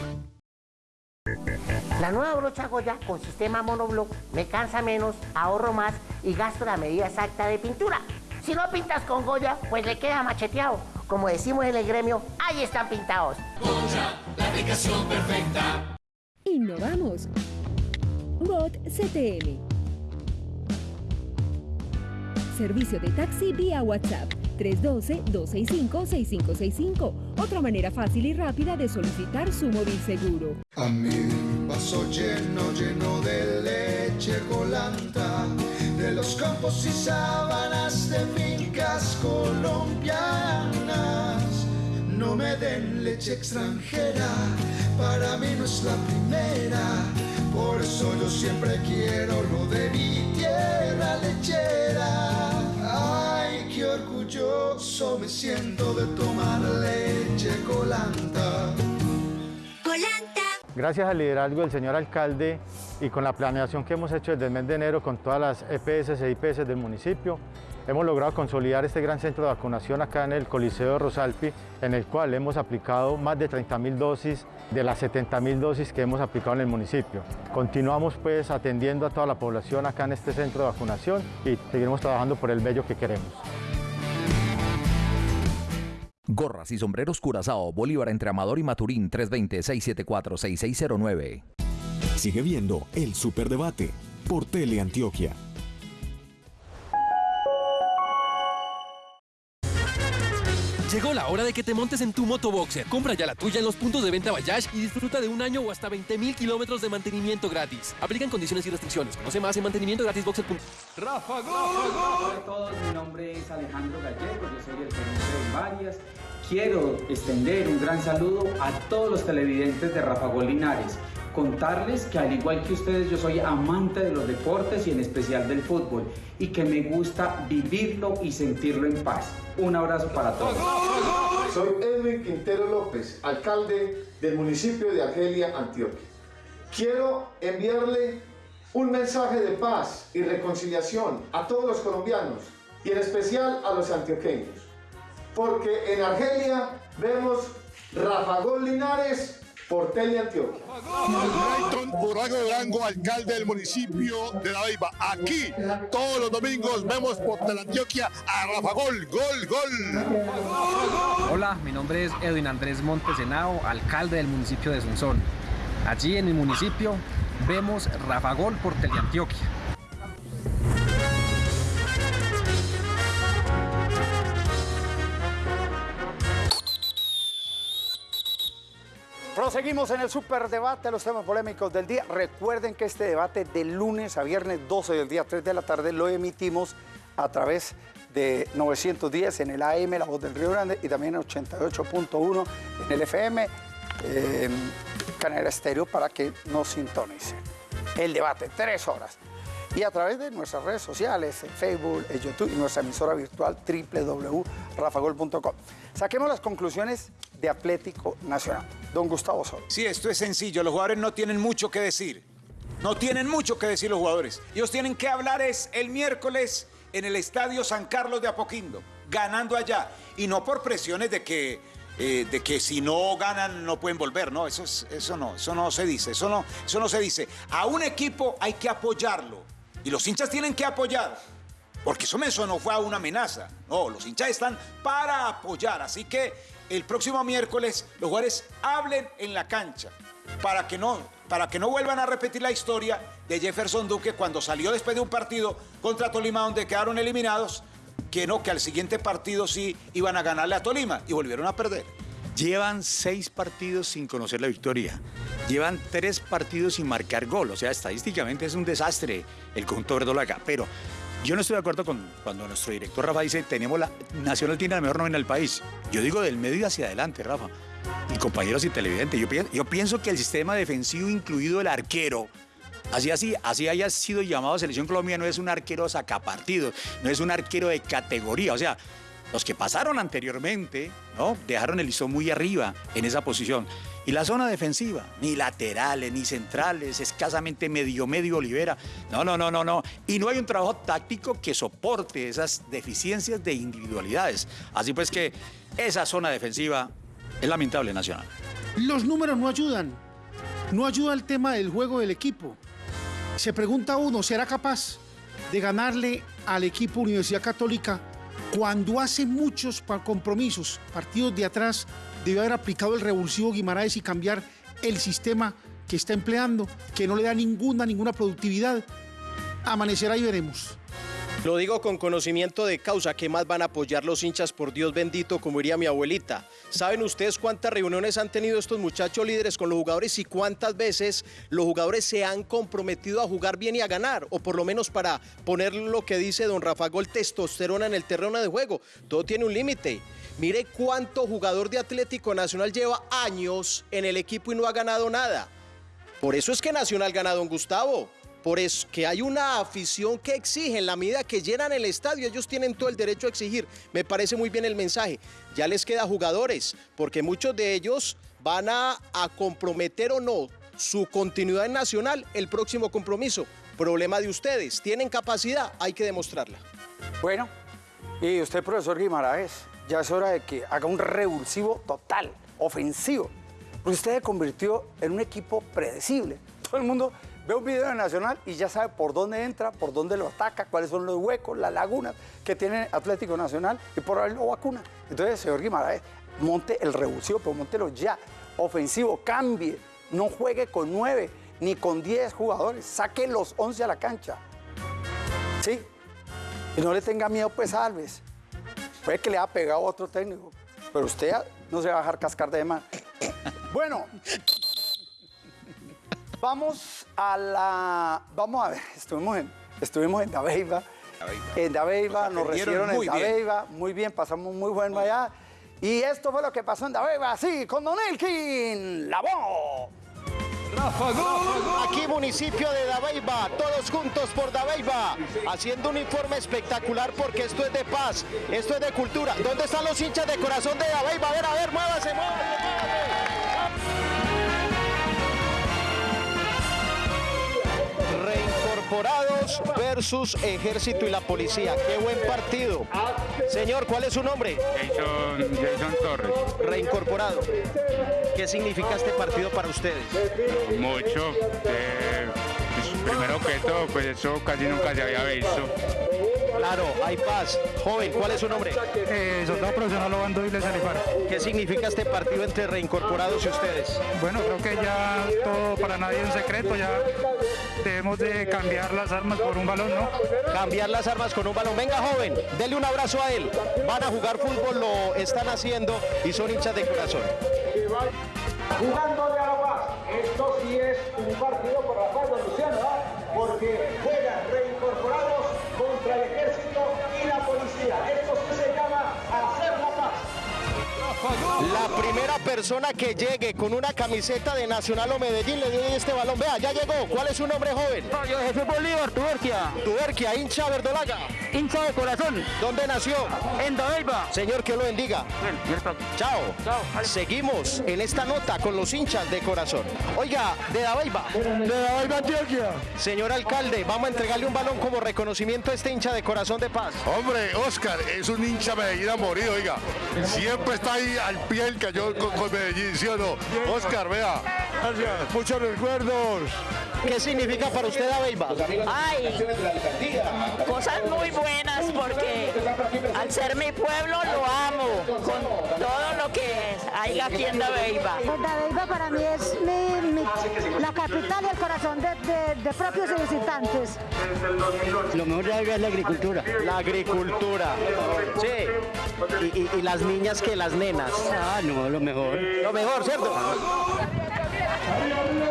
S13: La nueva brocha Goya con sistema monobloc me cansa menos, ahorro más y gasto la medida exacta de pintura. Si no pintas con Goya, pues le queda macheteado. Como decimos en el gremio, ahí están pintados.
S2: Goya, la aplicación perfecta.
S14: Innovamos. Bot CTM. Servicio de taxi vía WhatsApp 312-265-6565. Otra manera fácil y rápida de solicitar su móvil seguro.
S15: A mi vaso lleno, lleno de leche colanta, de los campos y sábanas de fincas colombianas. No me den leche extranjera, para mí no es la primera. Por eso yo siempre quiero lo de mi tierra lechera. Me siento de tomar leche colanta.
S16: Gracias al liderazgo del señor alcalde y con la planeación que hemos hecho desde el mes de enero con todas las EPS e IPS del municipio, hemos logrado consolidar este gran centro de vacunación acá en el Coliseo de Rosalpi, en el cual hemos aplicado más de 30.000 dosis de las 70.000 dosis que hemos aplicado en el municipio. Continuamos pues atendiendo a toda la población acá en este centro de vacunación y seguiremos trabajando por el bello que queremos.
S17: Gorras y sombreros Curazao, Bolívar entre Amador y Maturín, 320-674-6609.
S1: Sigue viendo el Superdebate por Teleantioquia.
S4: Llegó la hora de que te montes en tu motoboxer. Compra ya la tuya en los puntos de venta Bayash y disfruta de un año o hasta 20 mil kilómetros de mantenimiento gratis. Aplican condiciones y restricciones. Conoce más en mantenimientogratisboxer.com.
S18: Rafa Hola a todos, mi nombre es Alejandro Gallego, yo soy el gerente de Varias. Quiero extender un gran saludo a todos los televidentes de Rafa Gol Linares. Contarles que al igual que ustedes yo soy amante de los deportes y en especial del fútbol y que me gusta vivirlo y sentirlo en paz. Un abrazo para todos.
S19: Soy Edwin Quintero López, alcalde del municipio de Argelia, Antioquia. Quiero enviarle un mensaje de paz y reconciliación a todos los colombianos y en especial a los antioqueños. Porque en Argelia vemos Rafa Gol Linares por Teleantioquia.
S20: Clayton Burago Durango, alcalde del municipio de La Beiba. Aquí, todos los domingos, vemos por Teleantioquia a Rafa Gol, gol, gol.
S21: Hola, mi nombre es Edwin Andrés Montes Henao, alcalde del municipio de Sonsón. Allí en mi municipio vemos Rafa Gol por Teleantioquia.
S3: Seguimos en el superdebate, los temas polémicos del día. Recuerden que este debate de lunes a viernes 12 del día 3 de la tarde lo emitimos a través de 910 en el AM, La Voz del Río Grande, y también en 88.1 en el FM, eh, Estéreo, para que nos sintonicen. El debate, tres horas. Y a través de nuestras redes sociales, en Facebook, en YouTube y nuestra emisora virtual www.rafagol.com. Saquemos las conclusiones de Atlético Nacional. Don Gustavo Sol.
S7: Sí, esto es sencillo. Los jugadores no tienen mucho que decir. No tienen mucho que decir los jugadores. Ellos tienen que hablar es el miércoles en el Estadio San Carlos de Apoquindo, ganando allá. Y no por presiones de que, eh, de que si no ganan no pueden volver. No, eso, es- eso no, eso no se dice. Eso no, eso no se dice. A un equipo hay que apoyarlo. Y los hinchas tienen que apoyar. Porque eso, no fue una amenaza. No, los hinchas están para apoyar. Así que el próximo miércoles los jugadores hablen en la cancha para que no, para que no vuelvan a repetir la historia de Jefferson Duque cuando salió después de un partido contra Tolima donde quedaron eliminados, que no, que al siguiente partido sí iban a ganarle a Tolima y volvieron a perder.
S9: Llevan seis partidos sin conocer la victoria. Llevan tres partidos sin marcar gol. O sea, estadísticamente es un desastre el conjunto verdolaga. Pero yo no estoy de acuerdo con cuando nuestro director Rafa dice tenemos la Nacional tiene la mejor nómina del país. Yo digo del medio hacia adelante, Rafa. Y compañeros y televidentes, yo, pi- yo pienso que el sistema defensivo, incluido el arquero, Así, así, así haya sido llamado Selección Colombia, no es un arquero sacapartidos, no es un arquero de categoría. O sea, los que pasaron anteriormente, ¿no? Dejaron el listón muy arriba en esa posición. Y la zona defensiva, ni laterales, ni centrales, escasamente medio, medio Olivera. No, no, no, no, no. Y no hay un trabajo táctico que soporte esas deficiencias de individualidades. Así pues que esa zona defensiva es lamentable, Nacional.
S10: Los números no ayudan. No ayuda el tema del juego del equipo. Se pregunta uno, ¿será capaz de ganarle al equipo Universidad Católica cuando hace muchos compromisos, partidos de atrás, debió haber aplicado el revulsivo Guimaraes y cambiar el sistema que está empleando, que no le da ninguna, ninguna productividad? Amanecerá y veremos.
S8: Lo digo con conocimiento de causa, que más van a apoyar los hinchas por Dios bendito, como diría mi abuelita. ¿Saben ustedes cuántas reuniones han tenido estos muchachos líderes con los jugadores y cuántas veces los jugadores se han comprometido a jugar bien y a ganar? O por lo menos para poner lo que dice don Rafa Gol, testosterona en el terreno de juego. Todo tiene un límite. Mire cuánto jugador de Atlético Nacional lleva años en el equipo y no ha ganado nada. Por eso es que Nacional gana Don Gustavo. Por eso que hay una afición que exige en la medida que llenan el estadio, ellos tienen todo el derecho a exigir. Me parece muy bien el mensaje. Ya les queda jugadores, porque muchos de ellos van a, comprometer o no su continuidad en Nacional el próximo compromiso. Problema de ustedes. ¿Tienen capacidad? Hay que demostrarla.
S3: Bueno, y usted, profesor Guimaraes, ya es hora de que haga un revulsivo total, ofensivo. Porque usted se convirtió en un equipo predecible. Todo el mundo ve un video de Nacional y ya sabe por dónde entra, por dónde lo ataca, cuáles son los huecos, las lagunas que tiene Atlético Nacional y por ahí lo vacuna. Entonces, señor Guimaraes, monte el revulsivo, pero montelo ya. Ofensivo, cambie. No juegue con nueve ni con diez jugadores. Saque los once a la cancha. ¿Sí? Y no le tenga miedo pues a Alves. Puede que le haya pegado a otro técnico, pero usted no se va a dejar cascar de mano. Bueno, vamos a la... Vamos a ver, estuvimos en, estuvimos en Dabeiba. En Dabeiba, nos recibieron en
S7: muy bien.
S3: Dabeiba, muy bien, pasamos muy buen allá. Y esto fue lo que pasó en Dabeiba, sí, con Don Elkin, la voz.
S8: Aquí municipio de Dabeiba, todos juntos por Dabeiba, haciendo un informe espectacular porque esto es de paz, esto es de cultura. ¿Dónde están los hinchas de corazón de Dabeiba? A ver, a ver, muévase, muévase, Reincorporados versus ejército y la policía. Qué buen partido. Señor, ¿cuál es su nombre?
S22: Jason, Jason Torres.
S8: Reincorporado. ¿Qué significa este partido para ustedes?
S22: Mucho. eh, pues, primero que todo, pues eso casi nunca se había visto.
S8: Claro, hay paz. Joven, ¿cuál es su nombre?
S22: Eh, soldado profesional Obando y Salifar.
S8: ¿Qué significa este partido entre reincorporados y ustedes?
S22: Bueno, creo que ya todo para nadie es un secreto, ya debemos de cambiar las armas por un balón, ¿no?
S8: Cambiar las armas con un balón. Venga, joven, dele un abrazo a él. Van a jugar fútbol, lo están haciendo y son hinchas de corazón.
S15: Jugando de
S23: sí es un partido por la paz, Luciano, ¿ah? porque La
S8: primera persona que llegue con una camiseta de Nacional o Medellín le dio este balón. Vea, ya llegó. ¿Cuál es su nombre, joven?
S24: Yo Jesús Bolívar, Tuberquia.
S8: Tuberquia, hincha verdolaga.
S24: Hincha de corazón.
S8: ¿Dónde nació?
S24: En Dabeiba.
S8: Señor, que lo bendiga. Chao.
S24: Chao.
S8: Seguimos en esta nota con los hinchas de corazón. Oiga, de Dabeiba.
S24: De Dabeiba, Antioquia.
S8: Señor alcalde, vamos a entregarle un balón como reconocimiento a este hincha de corazón de paz.
S20: Hombre, Oscar es un hincha Medellín a morir, oiga. Siempre está ahí al pie del cañón con, con Medellín, ¿sí o no? Oscar, vea. Gracias. Muchos recuerdos.
S8: ¿Qué significa para usted Dabeiba?
S25: Ay, cosas muy buenas porque al ser mi pueblo lo amo con todo lo que hay aquí en Dabeiba.
S26: Dabeiba para mí es mi- mi- la capital y el corazón de, de- de propios y visitantes.
S8: Lo mejor de Dabeiba es la agricultura. La agricultura. Sí. Y, y- y las niñas que las nenas. Ah, no, lo mejor. Lo mejor, ¿cierto?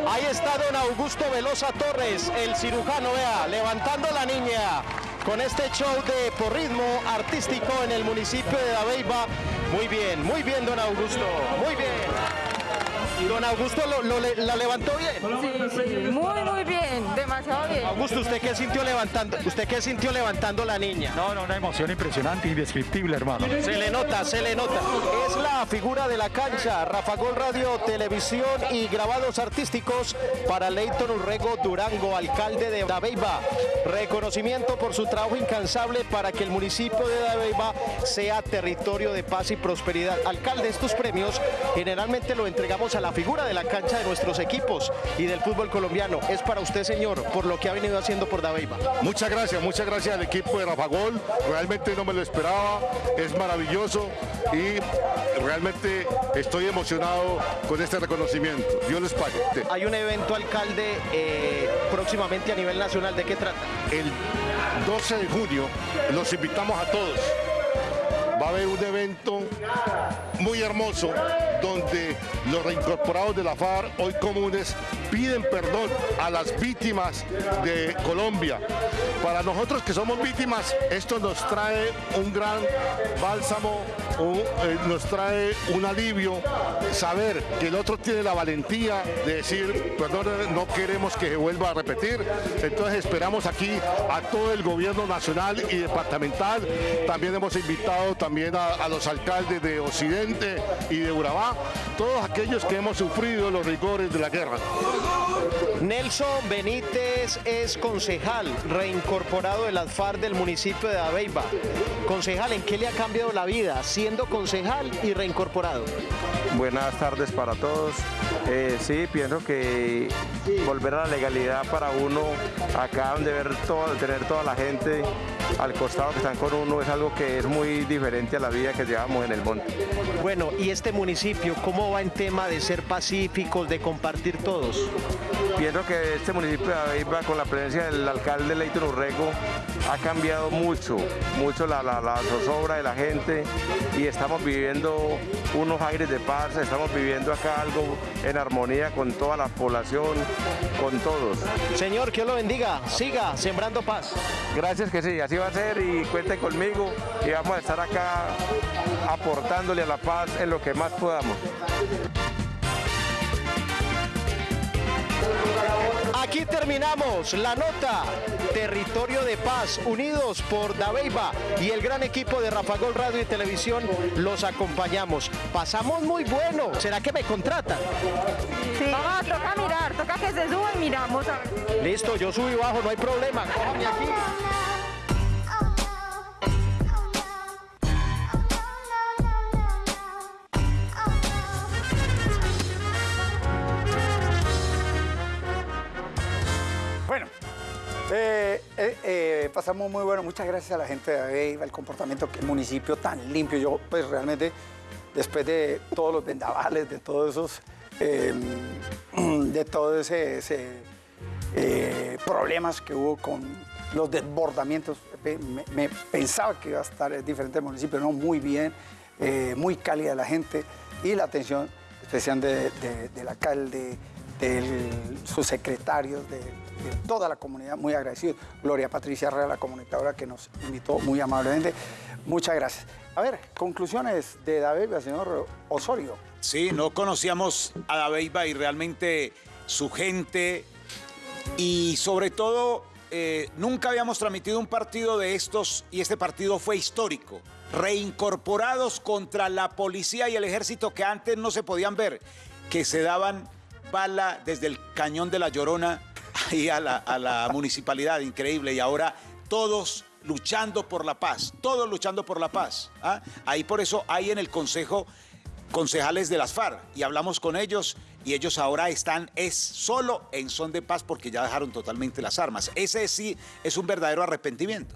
S8: Ahí está don Augusto Velosa Torres, el cirujano, vea, levantando la niña con este show de porrismo artístico en el municipio de Dabeiba. Muy bien, muy bien, don Augusto, muy bien. Don Augusto lo, lo le- la levantó bien.
S25: Muy, muy bien, demasiado bien.
S8: Augusto, ¿usted qué sintió levantando? ¿Usted qué sintió levantando la niña?
S9: No, no, una emoción impresionante, indescriptible, hermano.
S8: Se le nota, se le nota. Es la figura de la cancha. Rafa Gol Radio, televisión y grabados artísticos para Leighton Urrego Durango, alcalde de Dabeiba. Reconocimiento por su trabajo incansable para que el municipio de Dabeiba sea territorio de paz y prosperidad. Alcalde, estos premios generalmente lo entregamos a la figura de la cancha de nuestros equipos y del fútbol colombiano. Es para usted, señor, por lo que ha venido haciendo por Dabeiba.
S20: Muchas gracias, muchas gracias al equipo de Rafa Gol. Realmente no me lo esperaba, es maravilloso y realmente estoy emocionado con este reconocimiento. Dios les pague.
S8: Hay un evento, alcalde, eh, próximamente a nivel nacional. ¿De qué trata?
S20: El 12 de junio los invitamos a todos. Va a haber un evento muy hermoso donde los reincorporados de la FARC, hoy comunes, piden perdón a las víctimas de Colombia. Para nosotros que somos víctimas, esto nos trae un gran bálsamo, eh, nos trae un alivio, saber que el otro tiene la valentía de decir, perdón, no queremos que se vuelva a repetir. Entonces esperamos aquí a todo el gobierno nacional y departamental. También hemos invitado también a, a los alcaldes de Occidente y de Urabá, todos aquellos que hemos sufrido los rigores de la guerra.
S8: Nelson Benítez es concejal reincorporado de las FARC del municipio de Dabeiba. Concejal, ¿en qué le ha cambiado la vida siendo concejal y reincorporado?
S27: Buenas tardes para todos. Eh, sí, pienso que volver a la legalidad para uno, acá donde ver todo, tener toda la gente al costado que están con uno, es algo que es muy diferente a la vida que llevamos en el monte.
S8: Bueno, ¿y este municipio cómo va en tema de ser pacíficos, de compartir todos?
S27: Pienso que este municipio de con la presencia del alcalde Leighton Urrego, ha cambiado mucho, mucho la, la, la zozobra de la gente y estamos viviendo unos aires de paz, estamos viviendo acá algo en armonía con toda la población, con todos.
S8: Señor, que Dios lo bendiga, siga sembrando paz.
S27: Gracias que sí, así va a ser y cuente conmigo y vamos a estar acá aportándole a la paz en lo que más podamos.
S8: Aquí terminamos la nota. Territorio de Paz, unidos por Dabeiba y el gran equipo de Rafa Gol Radio y Televisión, los acompañamos. Pasamos muy bueno. ¿Será que me contratan?
S25: Vamos, toca mirar, toca que se suba y miramos a ver.
S8: Listo, yo subo y bajo, no hay problema. Cójame aquí.
S3: Eh, eh, eh, pasamos muy bueno. Muchas gracias a la gente de Aveiva, el comportamiento que el municipio tan limpio. Yo, pues realmente, después de todos los vendavales, de todos esos, eh, de todos ese, problemas que hubo con los desbordamientos, me, pensaba que iba a estar diferente el municipio, no, muy bien, muy cálida la gente y la atención especial de- de- del alcalde de sus secretarios, de, toda la comunidad, muy agradecidos. Gloria Patricia Herrera, la comunicadora que nos invitó muy amablemente. Muchas gracias. A ver, conclusiones de David, señor Osorio.
S7: Sí, no conocíamos a Dabeiba y realmente su gente y sobre todo eh, nunca habíamos transmitido un partido de estos y este partido fue histórico. Reincorporados contra la policía y el ejército que antes no se podían ver, que se daban bala desde el cañón de la Llorona ahí a la, a la municipalidad, increíble. Y ahora todos luchando por la paz, todos luchando por la paz. ¿ah? Ahí por eso hay en el Consejo concejales de las FARC y hablamos con ellos y ellos ahora están es solo en son de paz porque ya dejaron totalmente las armas. Ese sí es un verdadero arrepentimiento.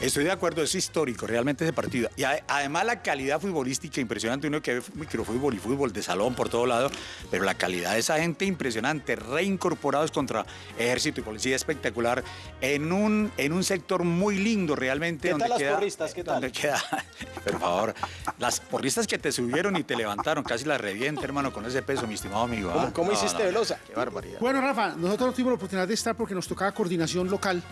S9: Estoy de acuerdo, es histórico realmente ese partido. Y además la calidad futbolística impresionante, uno que ve microfútbol y fútbol de salón por todo lado, pero la calidad de esa gente impresionante, reincorporados contra ejército y policía espectacular, en un, en un sector muy lindo realmente.
S8: ¿Qué
S9: donde
S8: tal las
S9: queda-
S8: porristas? ¿Qué tal?
S9: donde queda, por favor, las porristas que te subieron y te levantaron, casi las revienta, hermano, con ese peso, mi estimado amigo.
S8: ¿Cómo- cómo
S9: No,
S8: hiciste,
S9: no,
S8: Velosa?
S9: Qué barbaridad.
S10: Bueno, Rafa, nosotros no tuvimos la oportunidad de estar porque nos tocaba coordinación local,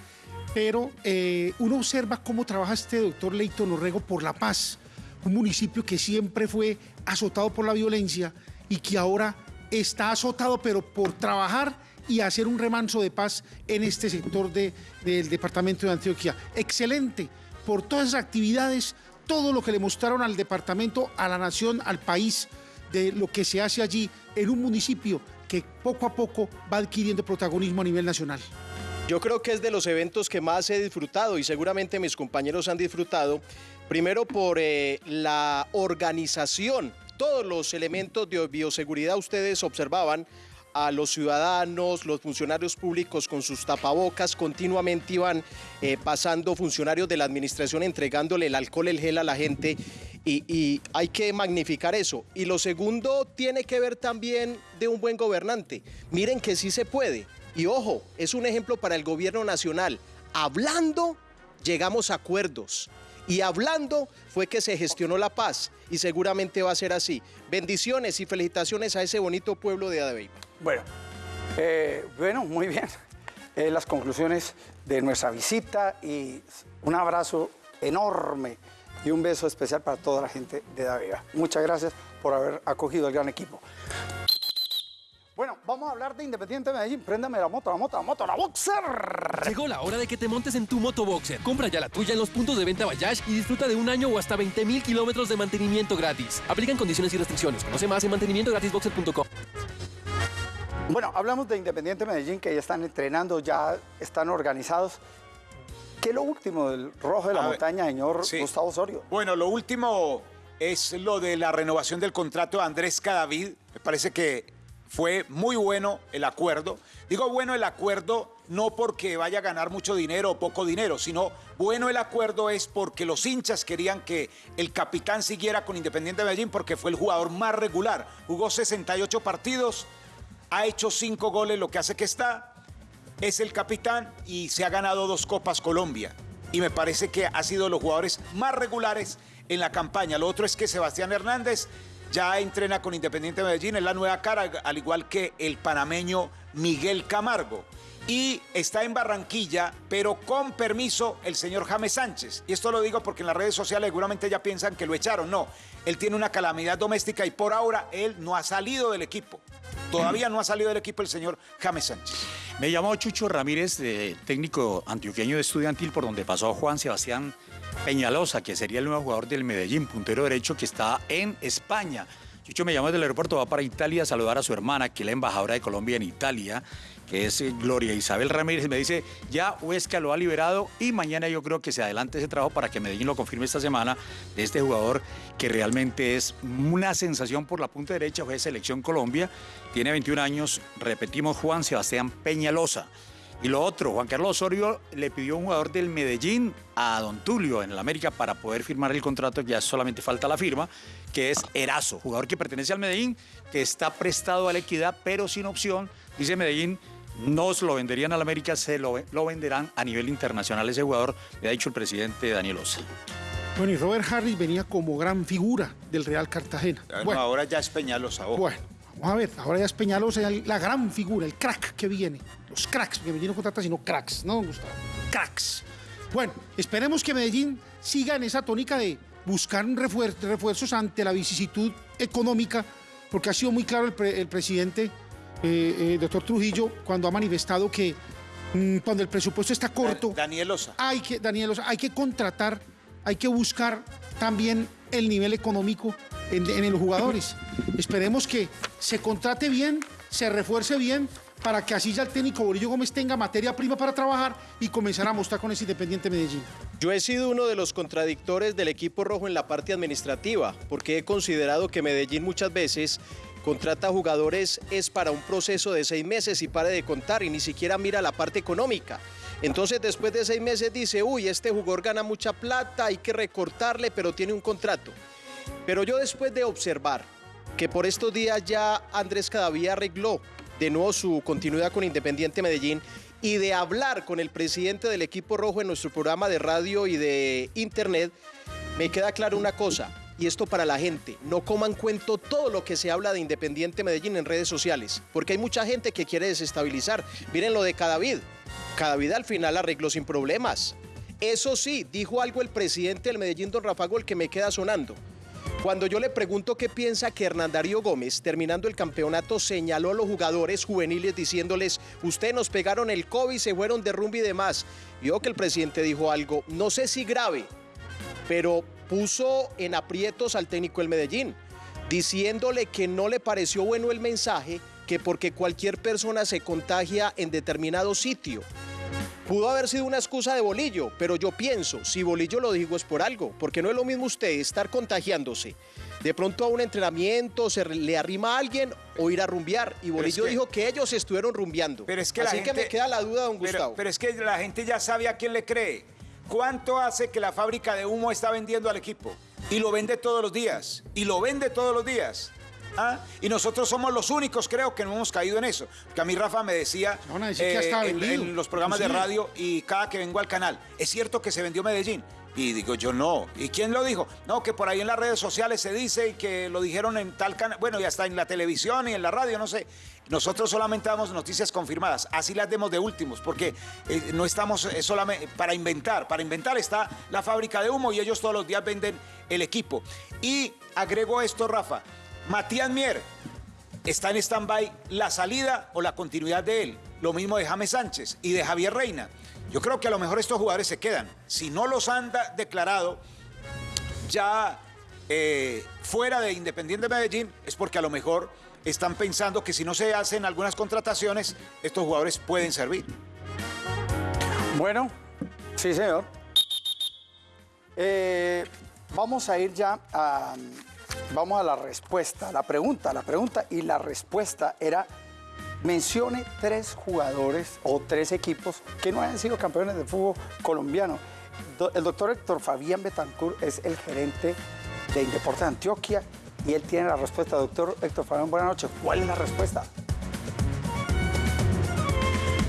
S10: pero eh, uno observa cómo trabaja este doctor Leighton Orrego por la paz, un municipio que siempre fue azotado por la violencia y que ahora está azotado, pero por trabajar y hacer un remanso de paz en este sector de- del departamento de Antioquia. Excelente, por todas esas actividades, todo lo que le mostraron al departamento, a la nación, al país, de lo que se hace allí en un municipio que poco a poco va adquiriendo protagonismo a nivel nacional.
S8: Yo creo que es de los eventos que más he disfrutado y seguramente mis compañeros han disfrutado, primero por eh, la organización, todos los elementos de bioseguridad ustedes observaban a los ciudadanos, los funcionarios públicos con sus tapabocas, continuamente iban eh, pasando funcionarios de la administración entregándole el alcohol, el gel a la gente y, y hay que magnificar eso. Y lo segundo tiene que ver también de un buen gobernante. Miren que sí se puede. Y ojo, es un ejemplo para el gobierno nacional. Hablando, llegamos a acuerdos. Y hablando fue que se gestionó la paz. Y seguramente va a ser así. Bendiciones y felicitaciones a ese bonito pueblo de Adabeiba.
S3: Bueno, eh, bueno, muy bien. Eh, las conclusiones de nuestra visita y un abrazo enorme y un beso especial para toda la gente de Davega. Muchas gracias por haber acogido el gran equipo. Bueno, vamos a hablar de Independiente Medellín. Préndame la moto, la moto, la moto, la boxer.
S4: Llegó la hora de que te montes en tu moto Boxer. Compra ya la tuya en los puntos de venta Bayash y disfruta de un año o hasta 20 mil kilómetros de mantenimiento gratis. Aplican condiciones y restricciones. Conoce más en mantenimientogratisboxer.com.
S3: Bueno, hablamos de Independiente Medellín, que ya están entrenando, ya están organizados. ¿Qué es lo último del Rojo de la
S7: A ver,
S3: Montaña, señor
S7: sí.
S3: Gustavo Osorio?
S7: Bueno, lo último es lo de la renovación del contrato de Andrés Cadavid. Me parece que fue muy bueno el acuerdo. Digo bueno el acuerdo no porque vaya a ganar mucho dinero o poco dinero, sino bueno el acuerdo es porque los hinchas querían que el capitán siguiera con Independiente de Medellín porque fue el jugador más regular. Jugó 68 partidos, ha hecho 5 goles, lo que hace que está es el capitán y se ha ganado dos Copas Colombia. Y me parece que ha sido los jugadores más regulares en la campaña. Lo otro es que Sebastián Hernández ya entrena con Independiente de Medellín, es la nueva cara, al igual que el panameño Miguel Camargo. Y está en Barranquilla, pero con permiso el señor James Sánchez. Y esto lo digo porque en las redes sociales seguramente ya piensan que lo echaron. No, él tiene una calamidad doméstica y por ahora él no ha salido del equipo. Todavía no ha salido del equipo el señor James Sánchez.
S9: Me llamó Chucho Ramírez, de técnico antioqueño de estudiantil, por donde pasó Juan Sebastián Peñalosa, que sería el nuevo jugador del Medellín, puntero derecho que está en España. Chucho me llamó desde el aeropuerto, va para Italia a saludar a su hermana, que es la embajadora de Colombia en Italia, que es eh, Gloria Isabel Ramírez. Me dice, ya Huesca lo ha liberado y mañana yo creo que se adelante ese trabajo para que Medellín lo confirme esta semana de este jugador que realmente es una sensación por la punta derecha, fue de Selección Colombia, tiene 21 años, repetimos, Juan Sebastián Peñalosa. Y lo otro, Juan Carlos Osorio le pidió un jugador del Medellín a Don Tulio en el América para poder firmar el contrato, ya solamente falta la firma, que es Erazo, jugador que pertenece al Medellín, que está prestado a la equidad, pero sin opción. Dice Medellín, no se lo venderían al América, se lo, lo venderán a nivel internacional ese jugador, le ha dicho el presidente Daniel Osa.
S10: Bueno, y Robert Harris venía como gran figura del Real Cartagena.
S7: Bueno,
S10: Bueno,
S7: ahora ya es Peñalosa.
S10: bueno, Vamos a ver, ahora ya es Peñalosa la gran figura, el crack que viene. Los cracks, porque Medellín no contrata sino cracks, ¿no, Gustavo? Cracks. Bueno, esperemos que Medellín siga en esa tónica de buscar refuer- refuerzos ante la vicisitud económica, porque ha sido muy claro el, pre- el presidente, eh, eh, doctor Trujillo, cuando ha manifestado que mm, cuando el presupuesto está corto,
S7: Daniel Osa.
S10: hay que, Daniel, o sea, hay que contratar, hay que buscar también el nivel económico en, los jugadores. Esperemos que se contrate bien, se refuerce bien, para que así ya el técnico Bolillo Gómez tenga materia prima para trabajar y comenzar a mostrar con ese Independiente Medellín.
S8: Yo he sido uno de los contradictores del equipo rojo en la parte administrativa, porque he considerado que Medellín muchas veces contrata jugadores es para un proceso de seis meses y pare de contar y ni siquiera mira la parte económica. Entonces después de seis meses dice, uy, este jugador gana mucha plata, hay que recortarle, pero tiene un contrato. Pero yo después de observar que por estos días ya Andrés Cadaví arregló de nuevo su continuidad con Independiente Medellín y de hablar con el presidente del equipo rojo en nuestro programa de radio y de internet, me queda claro una cosa, y esto para la gente, no coman cuento todo lo que se habla de Independiente Medellín en redes sociales, porque hay mucha gente que quiere desestabilizar. Miren lo de Cadavid. Cadavid al final arregló sin problemas. Eso sí, dijo algo el presidente del Medellín, don Rafa Gol, que me queda sonando. Cuando yo le pregunto qué piensa que Hernán Darío Gómez, terminando el campeonato, señaló a los jugadores juveniles diciéndoles, ustedes nos pegaron el COVID, se fueron de rumba y demás. Yo que el presidente dijo algo, no sé si grave, pero puso en aprietos al técnico del Medellín, diciéndole que no le pareció bueno el mensaje, que porque cualquier persona se contagia en determinado sitio. Pudo haber sido una excusa de Bolillo, pero yo pienso, si Bolillo lo dijo es por algo, porque no es lo mismo usted estar contagiándose. De pronto a un entrenamiento se le arrima a alguien o ir a rumbear. Y Bolillo
S7: que-
S8: dijo que ellos estuvieron rumbeando.
S7: Pero es que la
S8: Así que me queda la duda, don
S7: Pero-
S8: Gustavo.
S7: Pero, es que la gente ya sabe a quién le cree. ¿Cuánto hace que la fábrica de humo está vendiendo al equipo? Y lo vende todos los días. Y lo vende todos los días. ¿Ah? Y nosotros somos los únicos, creo, que no hemos caído en eso. Que a mí Rafa me decía
S10: estaba
S7: en, en los programas de radio y cada que vengo al canal, ¿es cierto que se vendió Medellín? Y digo, yo no. ¿Y quién lo dijo? No, que por ahí en las redes sociales se dice y que lo dijeron en tal canal, bueno, y hasta en la televisión y en la radio, no sé. Nosotros solamente damos noticias confirmadas, así las demos de últimos, porque eh, no estamos eh, solamente para inventar. Para inventar está la fábrica de humo y ellos todos los días venden el equipo. Y agrego esto, Rafa. Matías Mier, está en stand-by la salida o la continuidad de él. Lo mismo de James Sánchez y de Javier Reina. Yo creo que a lo mejor estos jugadores se quedan. Si no los han declarado ya eh, fuera de Independiente Medellín, es porque a lo mejor están pensando que si no se hacen algunas contrataciones, estos jugadores pueden servir.
S3: Bueno, sí, señor. Eh, vamos a ir ya a. Vamos a la respuesta, la pregunta, la pregunta y la respuesta era. Mencione tres jugadores o tres equipos que no hayan sido campeones de fútbol colombiano. El doctor Héctor Fabián Betancourt es el gerente de Indeportes Antioquia y él tiene la respuesta. Doctor Héctor Fabián, buenas noches. ¿Cuál es la respuesta?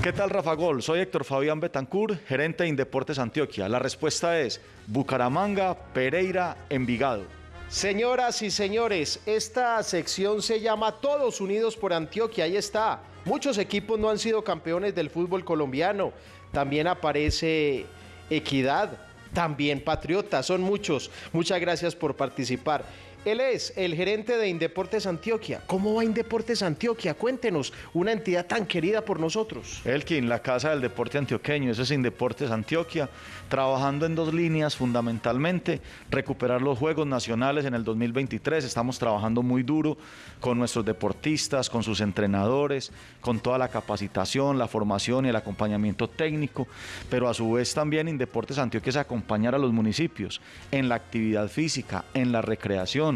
S28: ¿Qué tal, Rafa Gol? Soy Héctor Fabián Betancourt, gerente de Indeportes Antioquia. La respuesta es Bucaramanga, Pereira, Envigado.
S8: Señoras y señores, esta sección se llama Todos Unidos por Antioquia. Ahí está. Muchos equipos no han sido campeones del fútbol colombiano. También aparece Equidad, también Patriota. Son muchos. Muchas gracias por participar. Él es el gerente de Indeportes Antioquia. ¿Cómo va Indeportes Antioquia? Cuéntenos, una entidad tan querida por nosotros.
S28: Elkin, la casa del deporte antioqueño, ese es Indeportes Antioquia, trabajando en dos líneas fundamentalmente, recuperar los Juegos Nacionales en el 2023, estamos trabajando muy duro con nuestros deportistas, con sus entrenadores, con toda la capacitación, la formación y el acompañamiento técnico, pero a su vez también Indeportes Antioquia es acompañar a los municipios en la actividad física, en la recreación,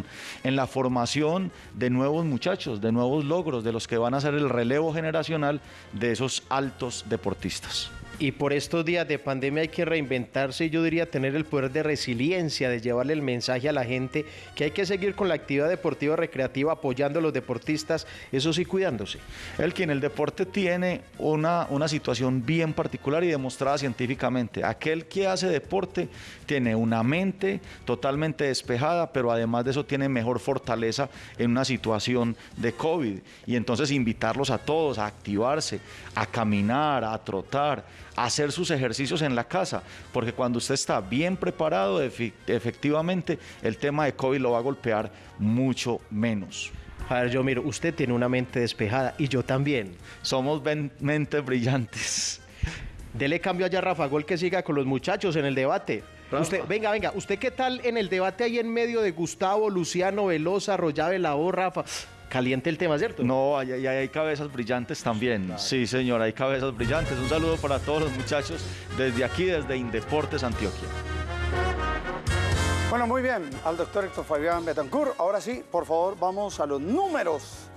S28: en la formación de nuevos muchachos, de nuevos logros, de los que van a ser el relevo generacional de esos altos deportistas.
S8: Y por estos días de pandemia hay que reinventarse y yo diría tener el poder de resiliencia, de llevarle el mensaje a la gente que hay que seguir con la actividad deportiva recreativa apoyando a los deportistas, eso sí cuidándose.
S28: El que en el deporte tiene una, una situación bien particular y demostrada científicamente. Aquel que hace deporte tiene una mente totalmente despejada, pero además de eso tiene mejor fortaleza en una situación de COVID. Y entonces invitarlos a todos a activarse, a caminar, a trotar, hacer sus ejercicios en la casa, porque cuando usted está bien preparado, efe- efectivamente el tema de COVID lo va a golpear mucho menos.
S8: A ver, yo miro, usted tiene una mente despejada y yo también.
S28: Somos mentes brillantes.
S8: Dele cambio allá a Rafa Gol que siga con los muchachos en el debate. Usted, venga, venga, ¿usted qué tal en el debate ahí en medio de Gustavo, Luciano, Velosa, Rollave, la O, Rafa? Caliente el tema, ¿cierto?
S28: No, ahí hay cabezas brillantes también. Sí, señor, hay cabezas brillantes. Un saludo para todos los muchachos desde aquí, desde Indeportes Antioquia.
S3: Bueno, muy bien, al doctor Héctor Fabián Betancourt. Ahora sí, por favor, vamos a los números.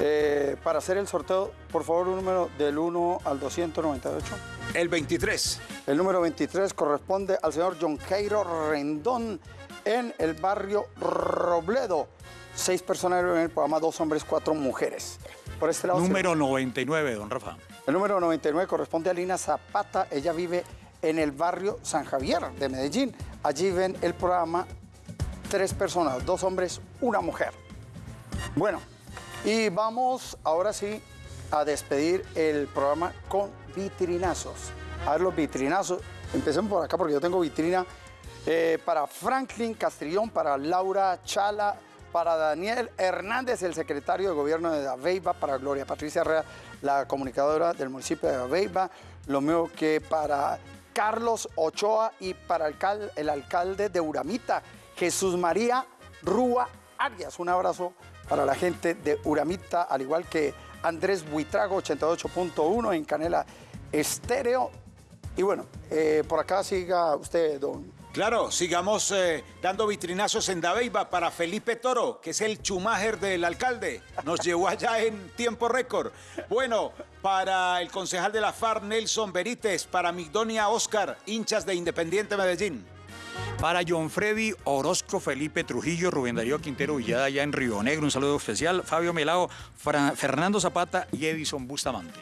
S3: Eh, para hacer el sorteo, por favor, un número del 1 al 298.
S7: El 23.
S3: El número 23 corresponde al señor John Cairo Rendón en el barrio Robledo. Seis personas en el programa, dos hombres, cuatro mujeres. Por este lado,
S9: Número 99, don Rafa.
S3: el número 99 corresponde a Lina Zapata. Ella vive en el barrio San Javier de Medellín. Allí ven el programa tres personas, dos hombres, una mujer. Bueno, y vamos ahora sí a despedir el programa con vitrinazos. A ver los vitrinazos. Empecemos por acá porque yo tengo vitrina eh, para Franklin Castrillón, para Laura Chala, para Daniel Hernández, el secretario de gobierno de Aveiva, para Gloria Patricia Herrera, la comunicadora del municipio de Aveiva, lo mismo que para Carlos Ochoa y para el alcal- el alcalde de Uramita, Jesús María Rúa Arias. Un abrazo para la gente de Uramita, al igual que Andrés Buitrago, 88.1 en Canela Estéreo. Y bueno, eh, por acá siga usted, don
S7: Claro, sigamos eh, dando vitrinazos en Dabeiba para Felipe Toro, que es el chumáger del alcalde. Nos llevó allá en tiempo récord. Bueno, para el concejal de la FAR, Nelson Benítez, para Migdonia Oscar, hinchas de Independiente Medellín.
S9: Para John Freddy Orozco, Felipe Trujillo, Rubén Darío Quintero Villada, allá en Río Negro, un saludo especial. Fabio Melao, Fra- Fernando Zapata y Edison Bustamante.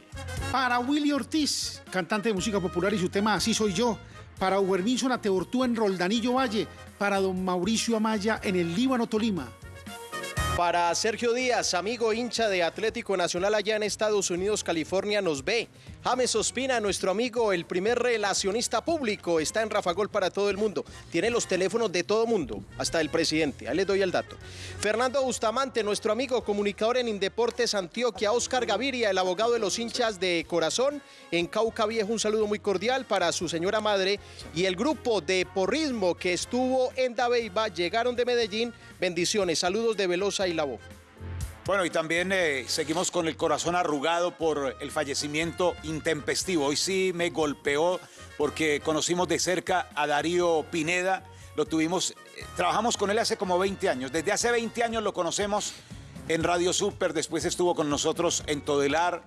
S10: Para Willy Ortiz, cantante de música popular y su tema Así soy yo. Para Uberminson Ateortúa en Roldanillo Valle. Para don Mauricio Amaya en el Líbano Tolima.
S8: Para Sergio Díaz, amigo hincha de Atlético Nacional allá en Estados Unidos, California, nos ve. James Ospina, nuestro amigo, el primer relacionista público, está en Rafa Gol para todo el mundo. Tiene los teléfonos de todo mundo, hasta el presidente. Ahí les doy el dato. Fernando Bustamante, nuestro amigo comunicador en Indeportes Antioquia. Oscar Gaviria, el abogado de los hinchas de corazón. En Cauca Viejo, un saludo muy cordial para su señora madre. Y el grupo de porrismo que estuvo en Dabeiba, llegaron de Medellín. Bendiciones, saludos de Velosa y Labo.
S7: Bueno, y también eh, seguimos con el corazón arrugado por el fallecimiento intempestivo. Hoy sí me golpeó porque conocimos de cerca a Darío Pineda. Lo tuvimos, eh, trabajamos con él hace como 20 años. Desde hace 20 años lo conocemos en Radio Super, después estuvo con nosotros en Todelar.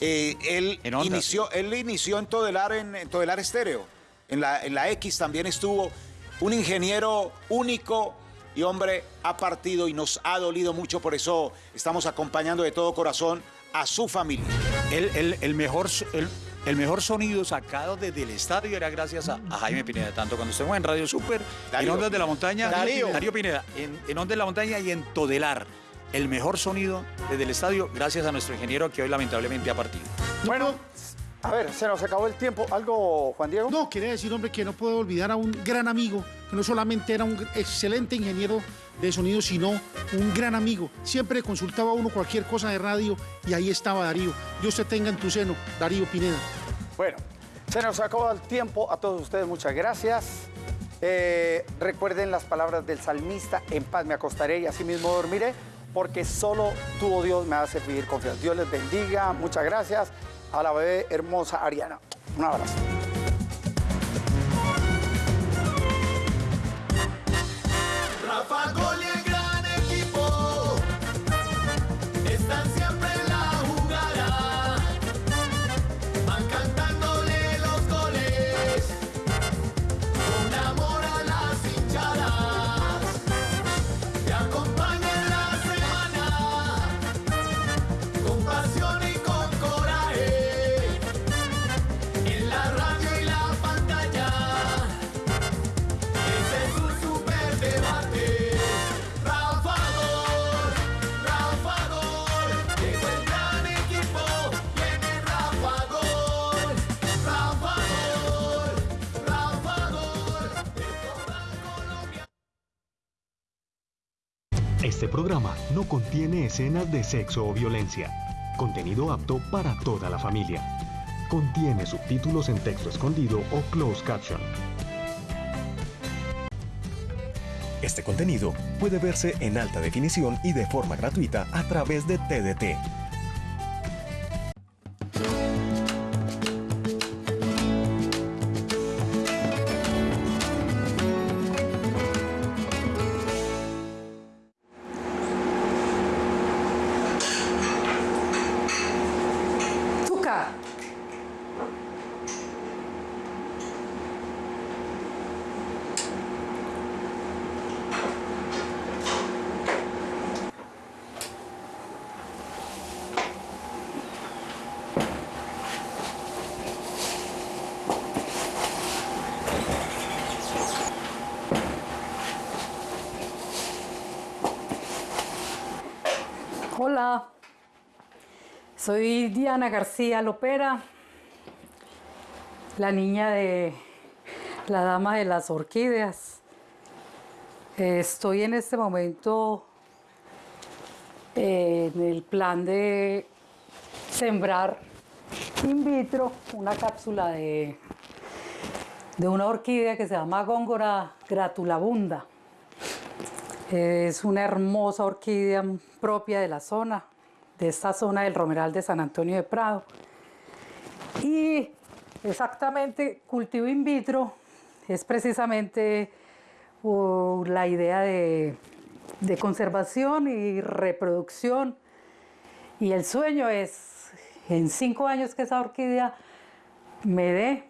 S7: Eh, él,
S9: En
S7: inició, él inició en Todelar, en, en Todelar Estéreo. En la, en la X también estuvo. Un ingeniero único y hombre ha partido y nos ha dolido mucho, por eso estamos acompañando de todo corazón a su familia.
S9: El, el- el mejor, el, el mejor sonido sacado desde el estadio era gracias a, a Jaime Pineda, tanto cuando estuvimos en Radio Super,
S7: Darío.
S9: en Ondas de la Montaña,
S8: Darío.
S9: Pineda, en, en Ondas de la Montaña y en Todelar. El mejor sonido desde el estadio, gracias a nuestro ingeniero que hoy lamentablemente ha partido.
S3: Bueno, a ver, se nos acabó el tiempo. ¿Algo, Juan Diego?
S10: No, quería decir, hombre, que no puedo olvidar a un gran amigo, que no solamente era un excelente ingeniero de sonido, sino un gran amigo. Siempre consultaba a uno cualquier cosa de radio y ahí estaba Darío. Dios te tenga en tu seno, Darío Pineda.
S3: Bueno, se nos acabó el tiempo. A todos ustedes, muchas gracias. Eh, recuerden las palabras del salmista, en paz me acostaré y así mismo dormiré, porque solo tú, oh Dios, me hace vivir confianza. Dios les bendiga, muchas gracias. A la bebé hermosa Ariana. Un abrazo.
S15: Rafa
S1: Este programa no contiene escenas de sexo o violencia. Contenido apto para toda la familia. Contiene subtítulos en texto escondido o closed caption.
S29: Este contenido puede verse en alta definición y de forma gratuita a través de TDT.
S30: Diana García Lopera, la niña de la dama de las orquídeas. Eh, Estoy en este momento eh, en el plan de sembrar in vitro una cápsula de, de una orquídea que se llama Góngora gratulabunda. Es una hermosa orquídea propia de la zona, de esta zona del Romeral de San Antonio de Prado. Y exactamente cultivo in vitro es precisamente uh, la idea de, de conservación y reproducción. Y el sueño es, en cinco años que esa orquídea me dé